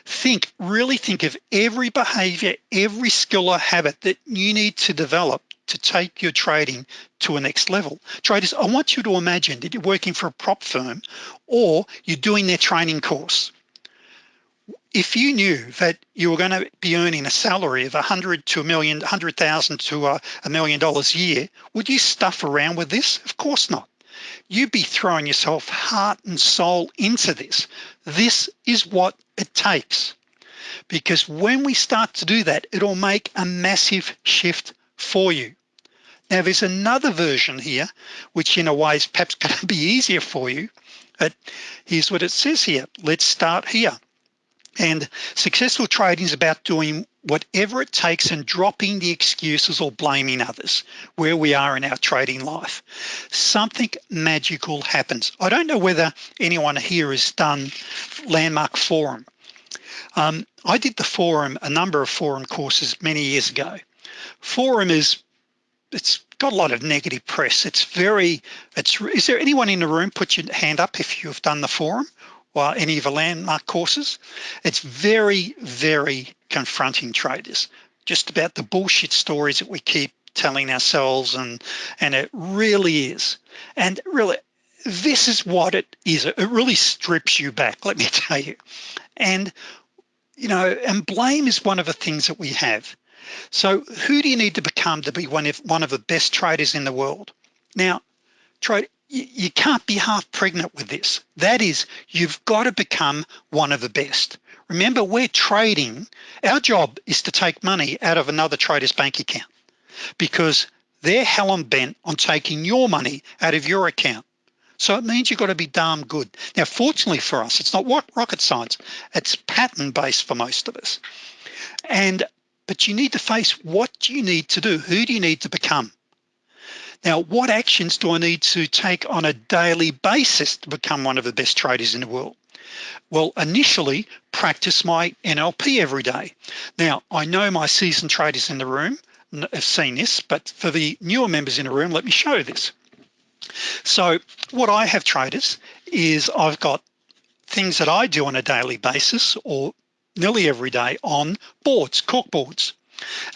Think really think of every behavior every skill or habit that you need to develop to take your trading to a next level. Traders I want you to imagine that you're working for a prop firm or you're doing their training course if you knew that you were going to be earning a salary of a hundred to a million hundred thousand to a, a million dollars a year would you stuff around with this? Of course not. You'd be throwing yourself heart and soul into this. This is what it takes. Because when we start to do that it'll make a massive shift for you. Now there's another version here which in a way is perhaps going to be easier for you but here's what it says here. Let's start here and successful trading is about doing whatever it takes and dropping the excuses or blaming others where we are in our trading life. Something magical happens. I don't know whether anyone here has done landmark forum. Um, I did the forum a number of forum courses many years ago. Forum is it's got a lot of negative press. It's very it's is there anyone in the room? Put your hand up if you've done the forum or any of the landmark courses. It's very very confronting traders. Just about the bullshit stories that we keep telling ourselves and and it really is. And really this is what it is. It really strips you back let me [laughs] tell you. And you know and blame is one of the things that we have. So who do you need to become to be one of one of the best traders in the world? Now trade you can't be half pregnant with this. That is, you've got to become one of the best. Remember, we're trading. Our job is to take money out of another trader's bank account because they're hell bent on taking your money out of your account. So it means you've got to be damn good. Now, fortunately for us, it's not rocket science. It's pattern based for most of us. And, but you need to face what do you need to do? Who do you need to become? Now, what actions do I need to take on a daily basis to become one of the best traders in the world? Well, initially practice my NLP every day. Now, I know my seasoned traders in the room have seen this, but for the newer members in the room, let me show this. So what I have traders is I've got things that I do on a daily basis or nearly every day on boards, cork boards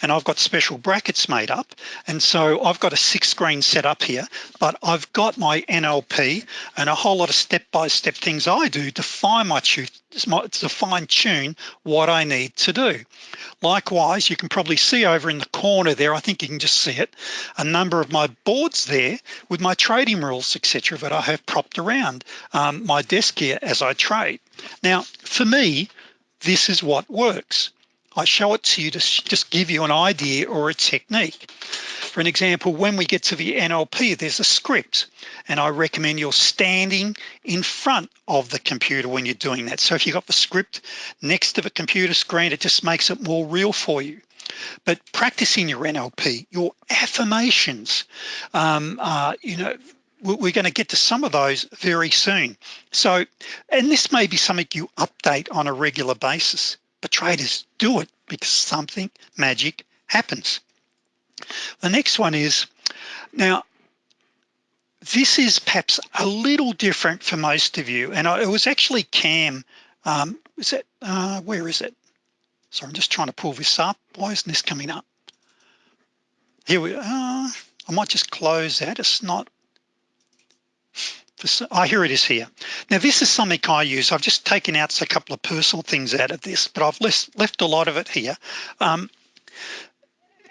and I've got special brackets made up. And so I've got a six screen set up here but I've got my NLP and a whole lot of step-by-step -step things I do to fine my to fine tune what I need to do. Likewise you can probably see over in the corner there I think you can just see it a number of my boards there with my trading rules etc that I have propped around um, my desk here as I trade. Now for me this is what works I show it to you to just give you an idea or a technique. For an example when we get to the NLP there's a script and I recommend you're standing in front of the computer when you're doing that. So if you've got the script next to the computer screen it just makes it more real for you. But practicing your NLP your affirmations um, uh, you know we're going to get to some of those very soon. So and this may be something you update on a regular basis but traders do it because something magic happens. The next one is now this is perhaps a little different for most of you and it was actually Cam um, is that uh, where is it? So I'm just trying to pull this up. Why isn't this coming up? Here we uh, I might just close that. It's not oh here it is here. Now this is something I use. I've just taken out a couple of personal things out of this but I've left, left a lot of it here. Um,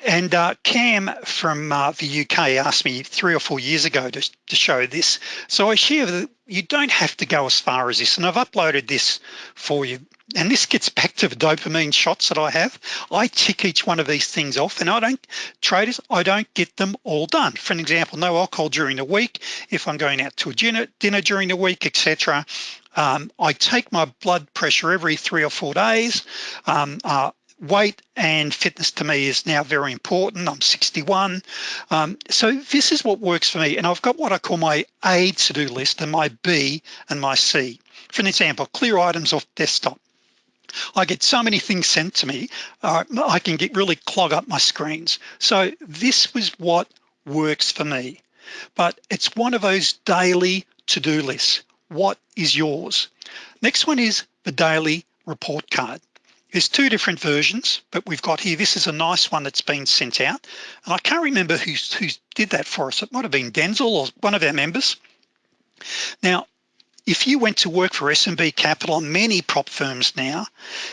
and uh, Cam from uh, the UK asked me three or four years ago to, to show this. So I share that you don't have to go as far as this and I've uploaded this for you and this gets back to the dopamine shots that I have. I tick each one of these things off and I don't traders I don't get them all done. For an example no alcohol during the week. If I'm going out to a dinner, dinner during the week etc um, I take my blood pressure every three or four days. Um, uh, weight and fitness to me is now very important. I'm 61 um, so this is what works for me and I've got what I call my A to-do list and my B and my C. For an example clear items off desktop I get so many things sent to me uh, I can get really clog up my screens. So this was what works for me. But it's one of those daily to-do lists. What is yours? Next one is the daily report card. There's two different versions but we've got here. This is a nice one that's been sent out. And I can't remember who, who did that for us. It might have been Denzel or one of our members. Now if you went to work for SMB Capital many prop firms now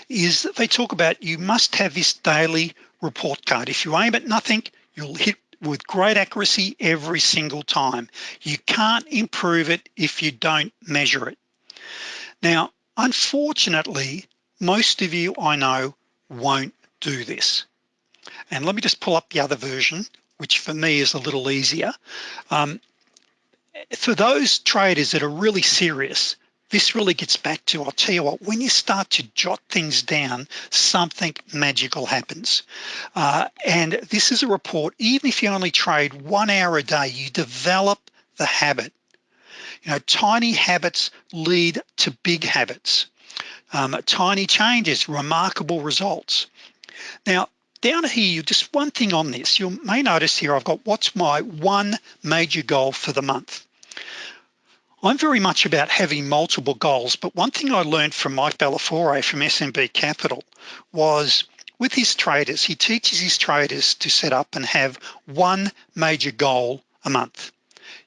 is that they talk about you must have this daily report card. If you aim at nothing you'll hit with great accuracy every single time. You can't improve it if you don't measure it. Now unfortunately most of you I know won't do this. And let me just pull up the other version which for me is a little easier. Um, for those traders that are really serious this really gets back to I'll tell you what when you start to jot things down something magical happens. Uh, and this is a report even if you only trade one hour a day you develop the habit. You know tiny habits lead to big habits. Um, tiny changes remarkable results. Now down here just one thing on this. You may notice here I've got what's my one major goal for the month I'm very much about having multiple goals but one thing I learned from Mike Bellafiore from SMB Capital was with his traders he teaches his traders to set up and have one major goal a month.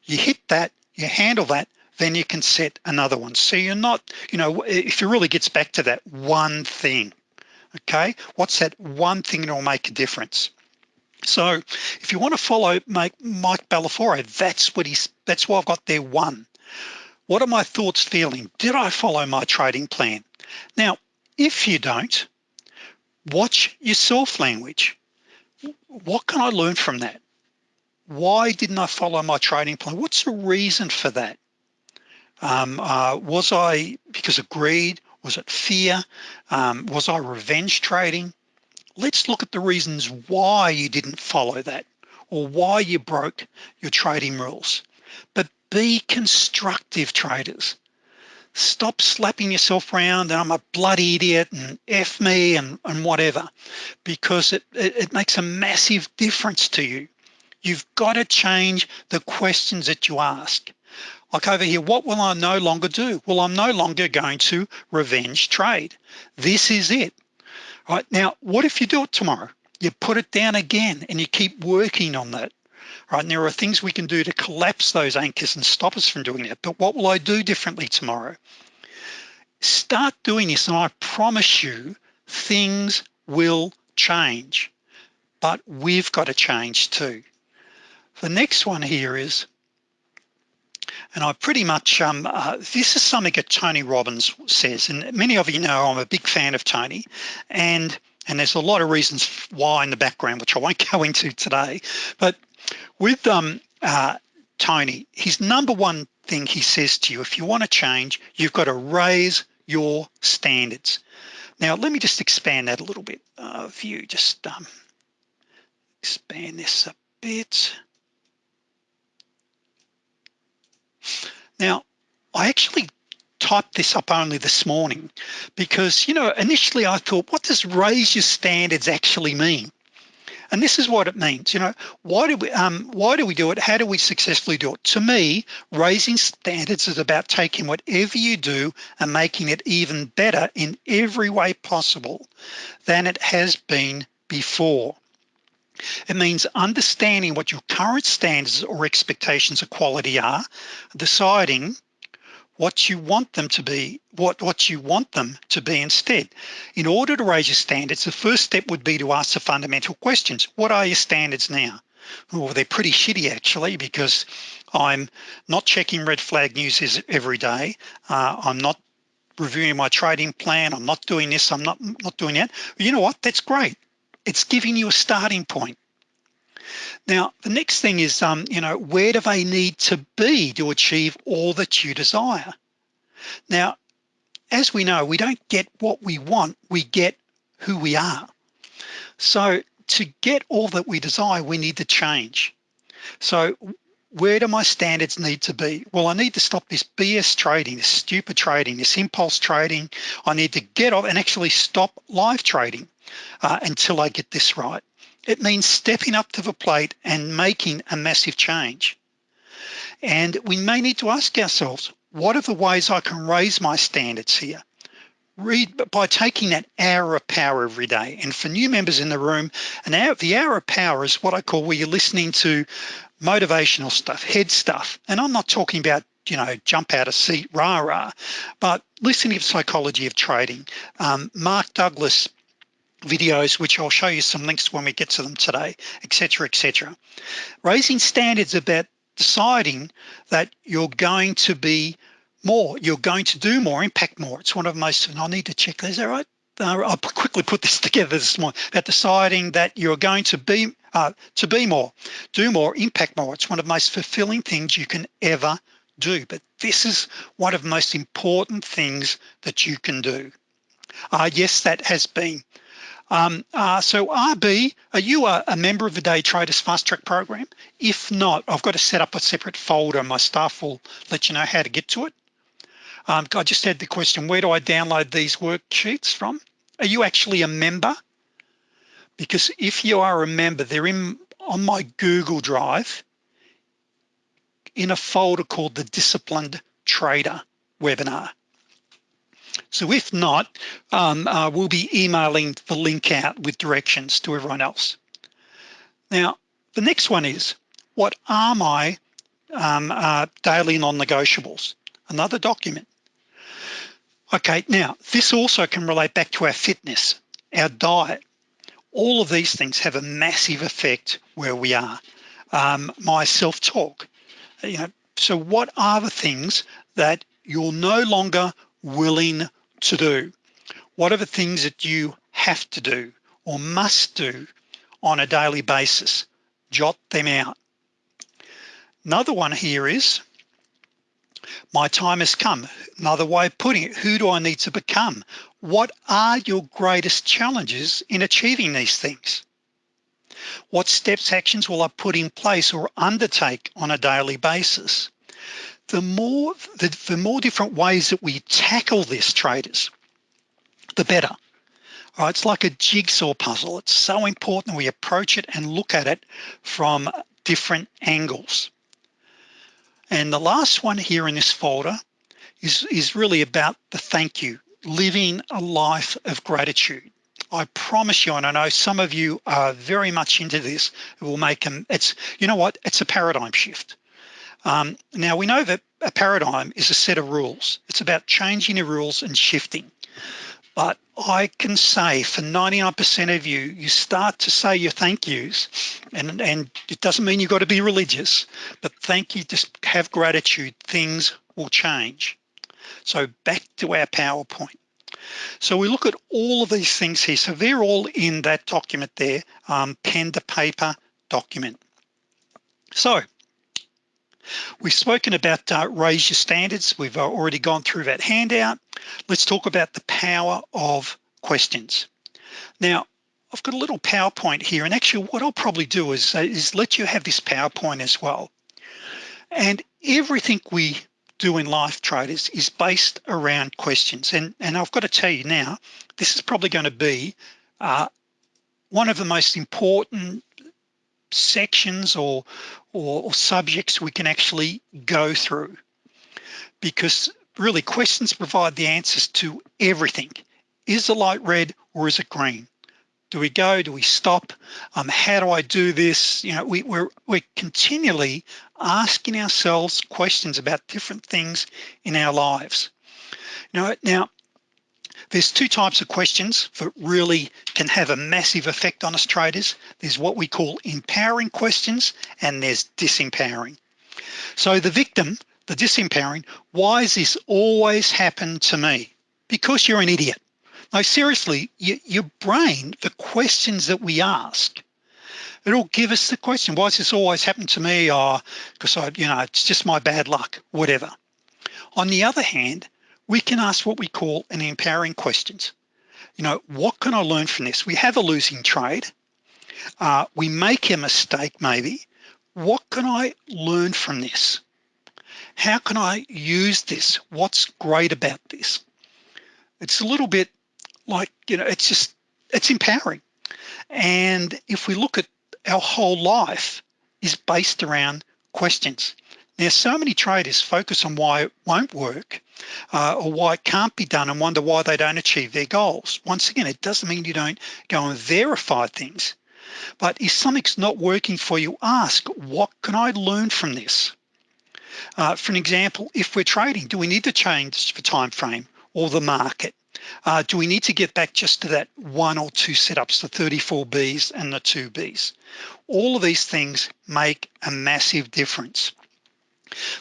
You hit that you handle that then you can set another one. So you're not you know if it really gets back to that one thing okay what's that one thing that will make a difference? So if you want to follow Mike, Mike Bellafiore, that's what he's, that's why I've got there one. What are my thoughts feeling? Did I follow my trading plan? Now, if you don't, watch your self language. What can I learn from that? Why didn't I follow my trading plan? What's the reason for that? Um, uh, was I because of greed? Was it fear? Um, was I revenge trading? Let's look at the reasons why you didn't follow that or why you broke your trading rules. But be constructive traders. Stop slapping yourself around and I'm a bloody idiot and F me and, and whatever, because it, it, it makes a massive difference to you. You've got to change the questions that you ask. Like over here, what will I no longer do? Well, I'm no longer going to revenge trade. This is it. All right now, what if you do it tomorrow? You put it down again and you keep working on that. Right, and there are things we can do to collapse those anchors and stop us from doing that. But what will I do differently tomorrow? Start doing this and I promise you things will change, but we've got to change too. The next one here is and I pretty much um, uh, this is something that Tony Robbins says and many of you know I'm a big fan of Tony and and there's a lot of reasons why in the background which I won't [laughs] go into today but with um, uh, Tony his number one thing he says to you if you want to change you've got to raise your standards. Now let me just expand that a little bit uh, view just um, expand this a bit. Now, I actually typed this up only this morning because, you know, initially I thought, what does raise your standards actually mean? And this is what it means, you know, why do we um, why do we do it? How do we successfully do it? To me, raising standards is about taking whatever you do and making it even better in every way possible than it has been before. It means understanding what your current standards or expectations of quality are, deciding what you want them to be, what, what you want them to be instead. In order to raise your standards, the first step would be to ask the fundamental questions. What are your standards now? Well, they're pretty shitty actually because I'm not checking red flag news every day. Uh, I'm not reviewing my trading plan. I'm not doing this. I'm not, not doing that. You know what? That's great it's giving you a starting point now the next thing is um you know where do they need to be to achieve all that you desire? Now as we know we don't get what we want we get who we are. So to get all that we desire we need to change. So where do my standards need to be? Well I need to stop this BS trading this stupid trading this impulse trading. I need to get off and actually stop live trading uh, until I get this right. It means stepping up to the plate and making a massive change. And we may need to ask ourselves, what are the ways I can raise my standards here? Read by taking that hour of power every day. And for new members in the room, an hour, the hour of power is what I call where you're listening to motivational stuff, head stuff. And I'm not talking about you know, jump out of seat, rah, rah, but listening to psychology of trading. Um, Mark Douglas videos which I'll show you some links when we get to them today etc etc raising standards about deciding that you're going to be more you're going to do more impact more. It's one of most and I need to check is that right? Uh, I'll quickly put this [laughs] together this morning about deciding that you're going to be uh, to be more do more impact more. It's one of the most fulfilling things you can ever do. But this is one of the most important things that you can do. Uh, yes that has been um, uh, so RB, are you a, a, member of the Day Traders Fast Track program? If not, I've got to set up a separate folder. My staff will let you know how to get to it. Um, I just had the question, where do I download these worksheets from? Are you actually a member? Because if you are a member, they're in on my Google Drive in a folder called the Disciplined Trader webinar. So if not, um, uh, we'll be emailing the link out with directions to everyone else. Now, the next one is, what are my um, uh, daily non-negotiables? Another document. Okay, now this also can relate back to our fitness, our diet. all of these things have a massive effect where we are um, my self-talk you know so what are the things that you're no longer willing to do. What are the things that you have to do or must do on a daily basis? Jot them out. Another one here is my time has come. Another way of putting it who do I need to become? What are your greatest challenges in achieving these things? What steps actions will I put in place or undertake on a daily basis the more the, the more different ways that we tackle this traders the better. All right it's like a jigsaw puzzle. It's so important we approach it and look at it from different angles. And the last one here in this folder is is really about the thank you living a life of gratitude. I promise you and I know some of you are very much into this it will make them it's you know what? It's a paradigm shift um, now we know that a paradigm is a set of rules. It's about changing the rules and shifting. But I can say for 99% of you you start to say your thank yous and and it doesn't mean you've got to be religious but thank you just have gratitude things will change. So back to our PowerPoint. So we look at all of these things here. So they're all in that document there um, pen to paper document. So we've spoken about uh, raise your standards. We've uh, already gone through that handout. Let's talk about the power of questions. Now I've got a little PowerPoint here and actually what I'll probably do is, uh, is let you have this PowerPoint as well. And everything we do in life traders is based around questions. And and I've got to tell you now this is probably going to be uh, one of the most important sections or, or, or subjects we can actually go through. Because really questions provide the answers to everything. Is the light red or is it green? Do we go? Do we stop? Um, how do I do this? You know we, we're we're continually asking ourselves questions about different things in our lives. You know now there's two types of questions that really can have a massive effect on us traders there's what we call empowering questions and there's disempowering. So the victim the disempowering why has this always happened to me? Because you're an idiot. No, seriously you, your brain the questions that we ask it'll give us the question why has this always happened to me? Oh, or because I you know it's just my bad luck whatever. On the other hand we can ask what we call an empowering questions. You know what can I learn from this? We have a losing trade. Uh, we make a mistake maybe. What can I learn from this? How can I use this? What's great about this? It's a little bit like you know it's just it's empowering. And if we look at our whole life is based around questions now so many traders focus on why it won't work uh, or why it can't be done and wonder why they don't achieve their goals. Once again it doesn't mean you don't go and verify things. But if something's not working for you ask what can I learn from this? Uh, for an example if we're trading do we need to change the time frame or the market? Uh, do we need to get back just to that one or two setups the 34 B's and the two B's? All of these things make a massive difference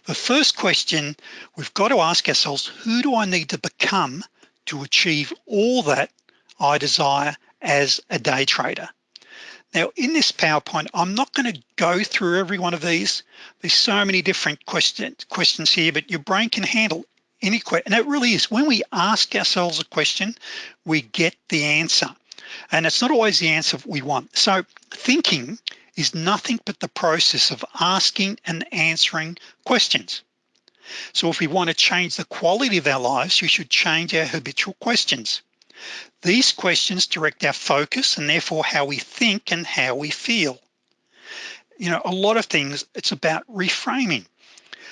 the first question we've got to ask ourselves who do I need to become to achieve all that I desire as a day trader? Now in this PowerPoint I'm not going to go through every one of these. There's so many different question, questions here but your brain can handle any question and it really is. When we ask ourselves a question we get the answer. And it's not always the answer we want. So thinking is nothing but the process of asking and answering questions. So if we want to change the quality of our lives we should change our habitual questions. These questions direct our focus and therefore how we think and how we feel. You know a lot of things it's about reframing.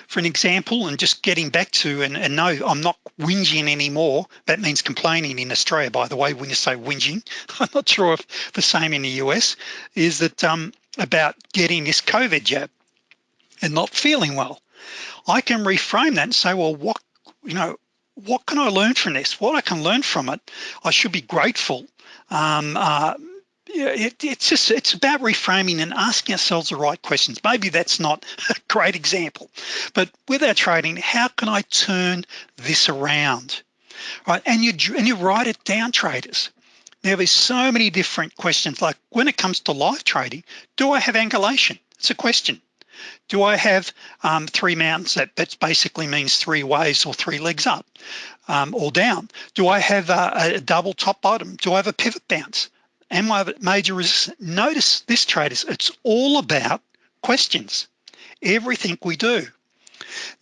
For an example and just getting back to and, and no I'm not whinging anymore. That means complaining in Australia by the way when you say whinging. [laughs] I'm not sure if the same in the US is that um, about getting this COVID jab and not feeling well. I can reframe that and say well what you know what can I learn from this? What I can learn from it I should be grateful. Um, uh, it, it's just it's about reframing and asking ourselves the right questions. Maybe that's not [laughs] a great example but with our trading how can I turn this around? Right and you and you write it down traders now there's so many different questions. Like when it comes to live trading do I have angulation? It's a question. Do I have um, three mounts? that basically means three waves or three legs up um, or down? Do I have a, a double top bottom? Do I have a pivot bounce? Am I major resistance notice this traders it's all about questions. Everything we do.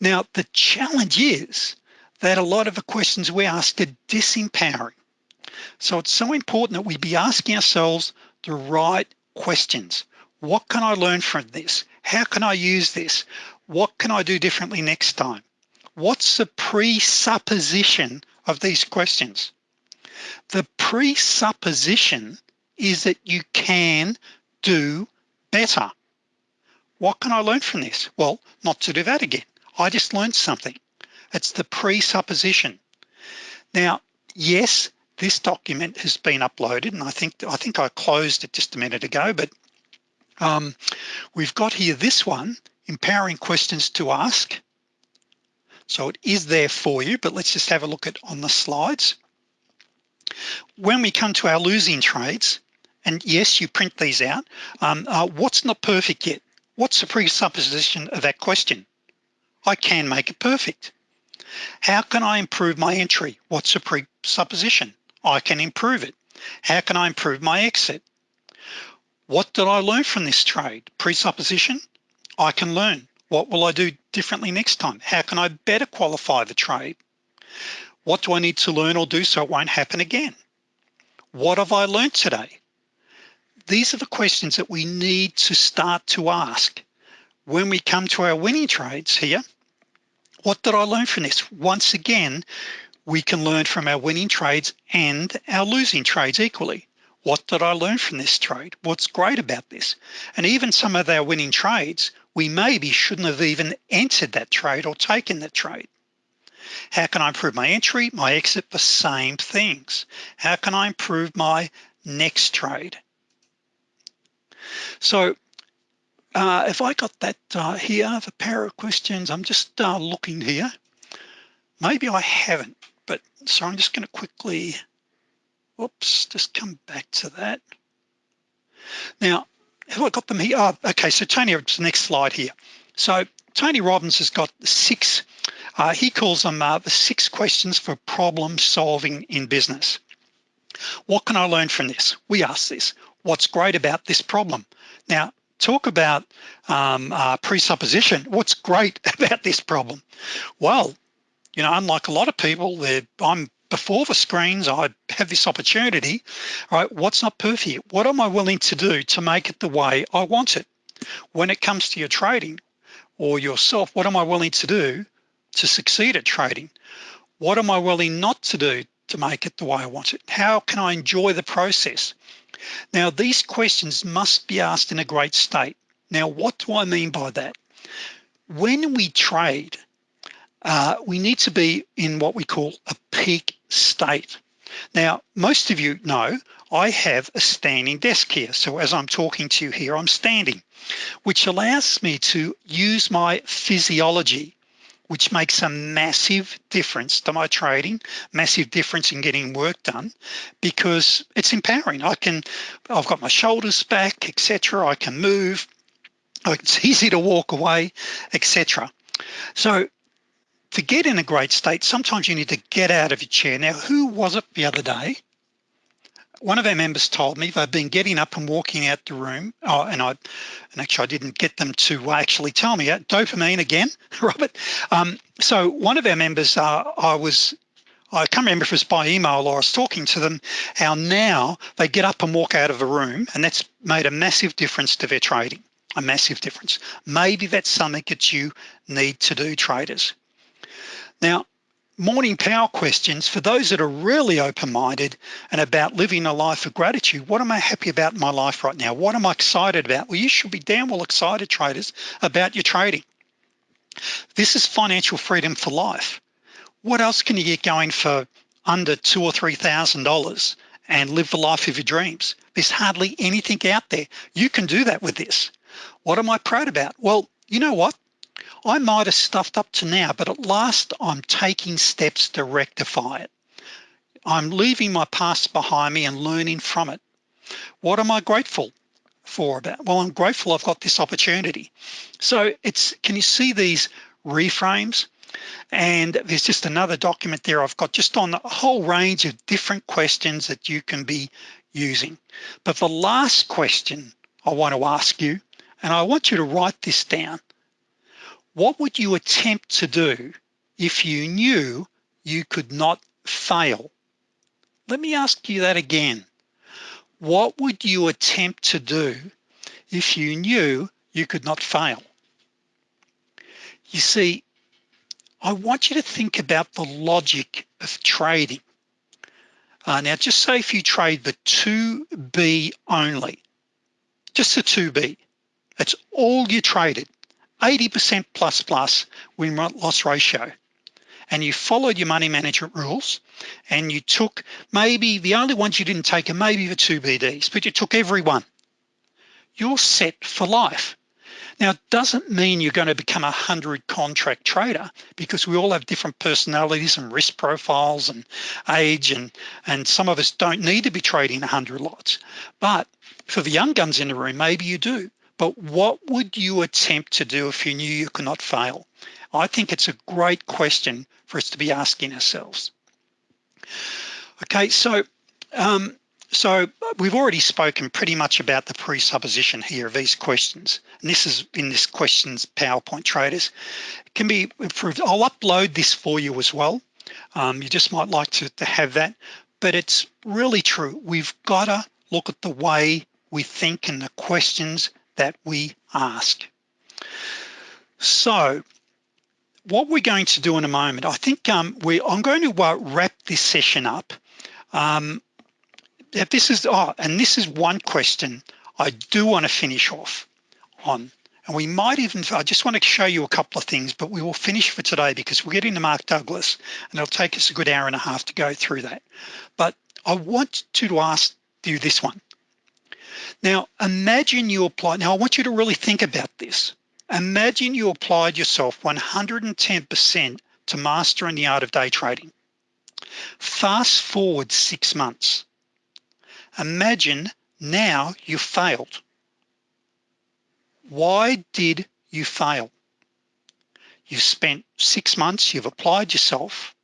Now the challenge is that a lot of the questions we ask are disempowering so it's so important that we be asking ourselves the right questions. What can I learn from this? How can I use this? What can I do differently next time? What's the presupposition of these questions? The presupposition is that you can do better. What can I learn from this? Well not to do that again. I just learned something. It's the presupposition. Now yes this document has been uploaded and I think I think I closed it just a minute ago but um, we've got here this one empowering questions to ask. So it is there for you but let's just have a look at on the slides. When we come to our losing trades and yes you print these out um, uh, what's not perfect yet? What's the presupposition of that question? I can make it perfect. How can I improve my entry? What's the presupposition I can improve it. How can I improve my exit? What did I learn from this trade? Presupposition? I can learn. What will I do differently next time? How can I better qualify the trade? What do I need to learn or do so it won't happen again? What have I learned today? These are the questions that we need to start to ask when we come to our winning trades here. What did I learn from this? Once again we can learn from our winning trades and our losing trades equally. What did I learn from this trade? What's great about this? And even some of our winning trades we maybe shouldn't have even entered that trade or taken that trade. How can I improve my entry? My exit the same things. How can I improve my next trade? So uh, if I got that uh, here the pair of questions I'm just uh, looking here. Maybe I haven't so I'm just going to quickly whoops just come back to that. Now have I got them here? Oh, okay so Tony it's the next slide here. So Tony Robbins has got six uh, he calls them uh, the six questions for problem solving in business. What can I learn from this? We ask this. What's great about this problem? Now talk about um, uh, presupposition. What's great [laughs] about this problem? Well you know unlike a lot of people I'm before the screens I have this opportunity right what's not perfect what am I willing to do to make it the way I want it? When it comes to your trading or yourself what am I willing to do to succeed at trading? What am I willing not to do to make it the way I want it? How can I enjoy the process? Now these questions must be asked in a great state. Now what do I mean by that? When we trade uh, we need to be in what we call a peak state. Now most of you know I have a standing desk here. So as I'm talking to you here I'm standing which allows me to use my physiology which makes a massive difference to my trading massive difference in getting work done because it's empowering. I can I've got my shoulders back etc I can move. It's easy to walk away etc so to get in a great state sometimes you need to get out of your chair. Now who was it the other day? One of our members told me they've been getting up and walking out the room. Oh and I and actually I didn't get them to actually tell me that dopamine again [laughs] Robert. Um, so one of our members uh, I was I can't remember if it was by email or I was talking to them how now they get up and walk out of the room and that's made a massive difference to their trading. A massive difference. Maybe that's something that you need to do traders now morning power questions for those that are really open-minded and about living a life of gratitude what am I happy about in my life right now? What am I excited about? Well you should be damn well excited traders about your trading. This is financial freedom for life. What else can you get going for under two or three thousand dollars and live the life of your dreams? There's hardly anything out there. You can do that with this. What am I proud about? Well you know what I might have stuffed up to now but at last I'm taking steps to rectify it. I'm leaving my past behind me and learning from it. What am I grateful for about? Well I'm grateful I've got this opportunity. So it's can you see these reframes? And there's just another document there I've got just on a whole range of different questions that you can be using. But the last question I want to ask you and I want you to write this down what would you attempt to do if you knew you could not fail? Let me ask you that again. What would you attempt to do if you knew you could not fail? You see I want you to think about the logic of trading. Uh, now just say if you trade the 2b only just the 2b that's all you traded 80% plus plus win loss ratio. And you followed your money management rules and you took maybe the only ones you didn't take are maybe the two BDs but you took every one. You're set for life. Now it doesn't mean you're going to become a hundred contract trader because we all have different personalities and risk profiles and age and and some of us don't need to be trading a hundred lots. But for the young guns in the room maybe you do but what would you attempt to do if you knew you could not fail? I think it's a great question for us to be asking ourselves. Okay so um, so we've already spoken pretty much about the presupposition here of these questions. And this is in this questions PowerPoint traders. It can be improved I'll upload this for you as well. Um, you just might like to, to have that. But it's really true. We've got to look at the way we think and the questions that we ask. So what we're going to do in a moment I think um, we I'm going to uh, wrap this session up. Um, this is oh and this is one question I do want to finish off on. And we might even I just want to show you a couple of things but we will finish for today because we're getting to Mark Douglas and it'll take us a good hour and a half to go through that. But I want to ask you this one now imagine you apply now I want you to really think about this. Imagine you applied yourself 110% to mastering the art of day trading. Fast forward six months. Imagine now you failed. Why did you fail? You've spent six months you've applied yourself.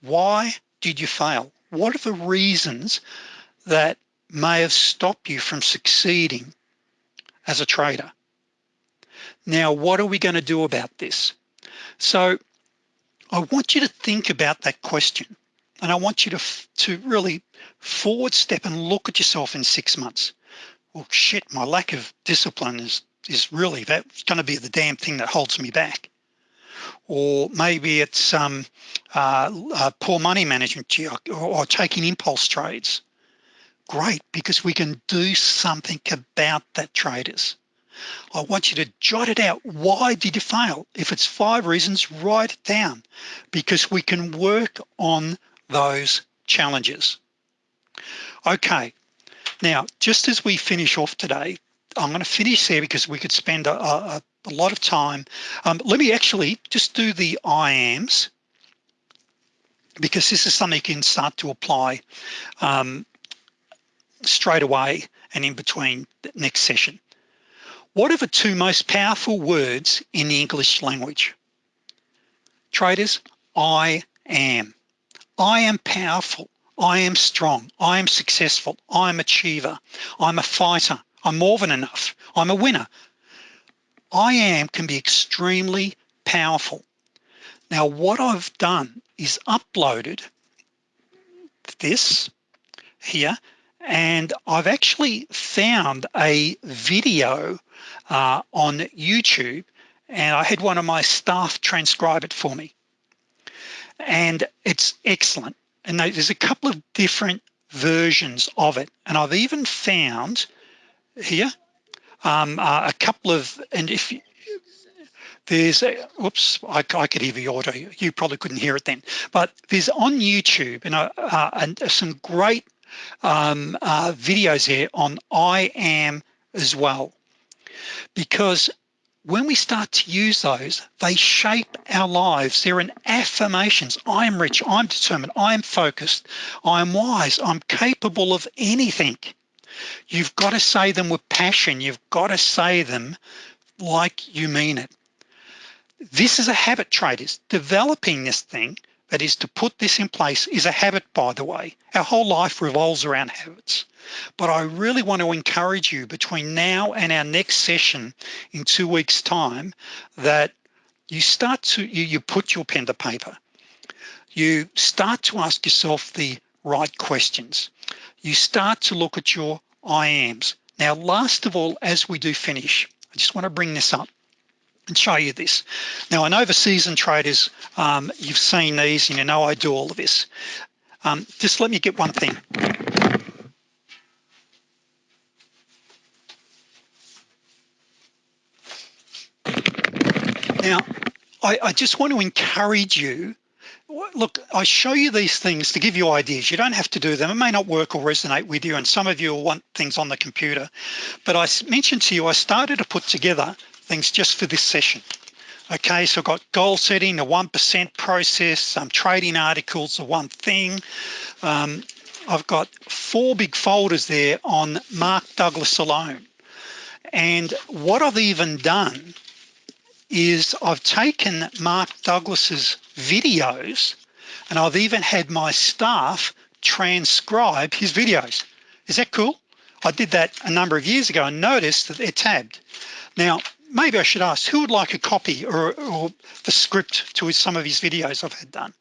Why did you fail? What are the reasons that may have stopped you from succeeding as a trader. Now what are we going to do about this? So I want you to think about that question and I want you to to really forward step and look at yourself in six months. Well shit my lack of discipline is is really that's going to be the damn thing that holds me back. Or maybe it's um, uh, uh, poor money management or, or taking impulse trades great because we can do something about that traders I want you to jot it out. Why did you fail? If it's five reasons write it down because we can work on those challenges. Okay. Now just as we finish off today I'm going to finish there because we could spend a, a, a lot of time. Um, let me actually just do the IAMs because this is something you can start to apply um, straight away and in between the next session. What are the two most powerful words in the English language? Traders I am. I am powerful. I am strong. I am successful. I'm achiever. I'm a fighter. I'm more than enough. I'm a winner. I am can be extremely powerful. Now what I've done is uploaded this here and I've actually found a video uh, on YouTube and I had one of my staff transcribe it for me. And it's excellent. And there's a couple of different versions of it. And I've even found here um, uh, a couple of and if there's a, whoops I, I, could hear the audio. You probably couldn't hear it then. But there's on YouTube and, uh, uh, and some great um, uh, videos here on I am as well. Because when we start to use those they shape our lives. They're an affirmations. I am rich. I'm determined. I'm focused. I'm wise. I'm capable of anything. You've got to say them with passion. You've got to say them like you mean it. This is a habit traders developing this thing that is to put this in place is a habit by the way. Our whole life revolves around habits. But I really want to encourage you between now and our next session in two weeks time that you start to you, you put your pen to paper. You start to ask yourself the right questions. You start to look at your I ams. Now last of all as we do finish I just want to bring this up and show you this. Now I know the seasoned traders um, you've seen these and you know I do all of this. Um, just let me get one thing. Now I, I just want to encourage you. Look I show you these things to give you ideas. You don't have to do them. It may not work or resonate with you and some of you will want things on the computer. But I mentioned to you I started to put together things just for this session. Okay so I've got goal setting the 1% process some trading articles the one thing. Um, I've got four big folders there on Mark Douglas alone. And what I've even done is I've taken Mark Douglas's videos and I've even had my staff transcribe his videos. Is that cool? I did that a number of years ago and noticed that they're tabbed. Now maybe I should ask who would like a copy or, or the script to some of his videos I've had done?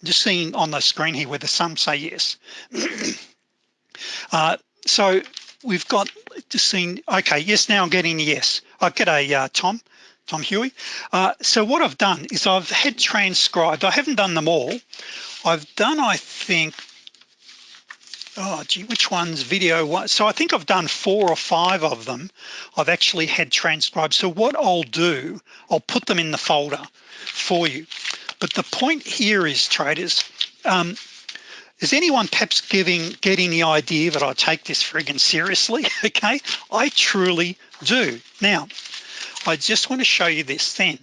I'm just seeing on the screen here whether some say yes. [clears throat] Uh, so we've got just seen okay yes now I'm getting yes. I get a uh, Tom Tom Huey. Uh, so what I've done is I've had transcribed I haven't done them all. I've done I think oh gee which one's video? One? so I think I've done four or five of them. I've actually had transcribed. So what I'll do I'll put them in the folder for you. But the point here is traders um, is anyone perhaps giving getting the idea that I take this friggin seriously? [laughs] Okay? I truly do. Now I just want to show you this then.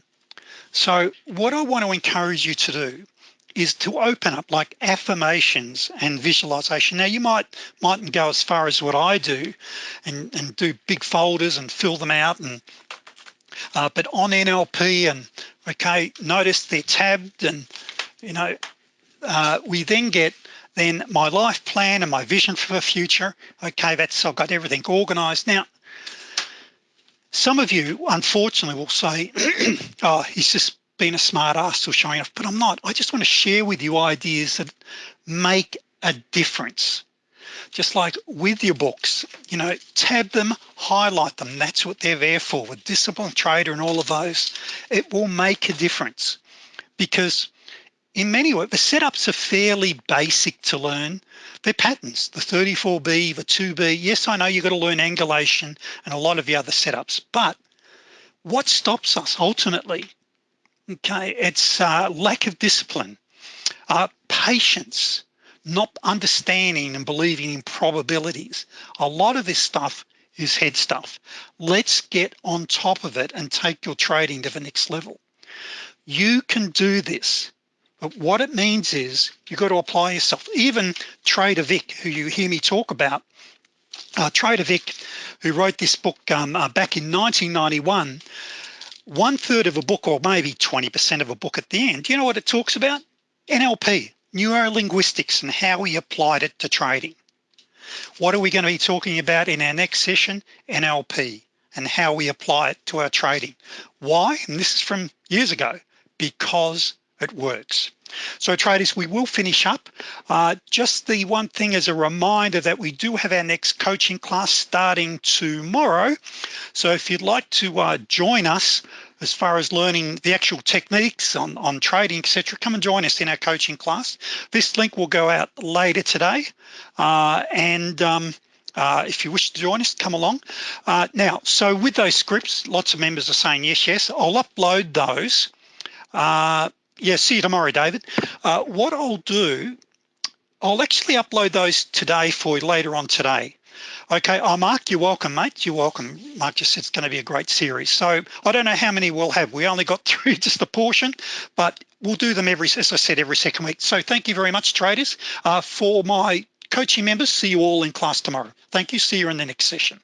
So what I want to encourage you to do is to open up like affirmations and visualization. Now you might mightn't go as far as what I do and, and do big folders and fill them out and uh, but on NLP and okay notice they're tabbed and you know uh, we then get then my life plan and my vision for the future. Okay that's I've got everything organized. Now some of you unfortunately will say [clears throat] oh he's just being a smart ass or showing off but I'm not. I just want to share with you ideas that make a difference. Just like with your books you know tab them highlight them. That's what they're there for. With discipline trader and all of those it will make a difference. Because in many ways the setups are fairly basic to learn. They're patterns. The 34b the 2b yes I know you've got to learn angulation and a lot of the other setups but what stops us ultimately okay it's uh, lack of discipline uh, patience not understanding and believing in probabilities. A lot of this stuff is head stuff. Let's get on top of it and take your trading to the next level. You can do this but what it means is you've got to apply yourself. Even Trader Vic who you hear me talk about uh, Trader Vic who wrote this book um, uh, back in 1991 one third of a book or maybe 20% of a book at the end. You know what it talks about? NLP neurolinguistics and how we applied it to trading. What are we going to be talking about in our next session? NLP and how we apply it to our trading. Why? And this is from years ago. Because it works so traders we will finish up. Uh, just the one thing as a reminder that we do have our next coaching class starting tomorrow. So if you'd like to uh, join us as far as learning the actual techniques on, on trading etc come and join us in our coaching class. This link will go out later today. Uh, and um, uh, if you wish to join us come along. Uh, now so with those scripts lots of members are saying yes yes. I'll upload those. Uh, yeah see you tomorrow David. Uh, what I'll do I'll actually upload those today for you later on today. Okay oh Mark you're welcome mate. You're welcome. Mark just said it's going to be a great series. So I don't know how many we'll have. We only got [laughs] through just a portion but we'll do them every as I said every second week. So thank you very much traders. Uh, for my coaching members see you all in class tomorrow. Thank you. See you in the next session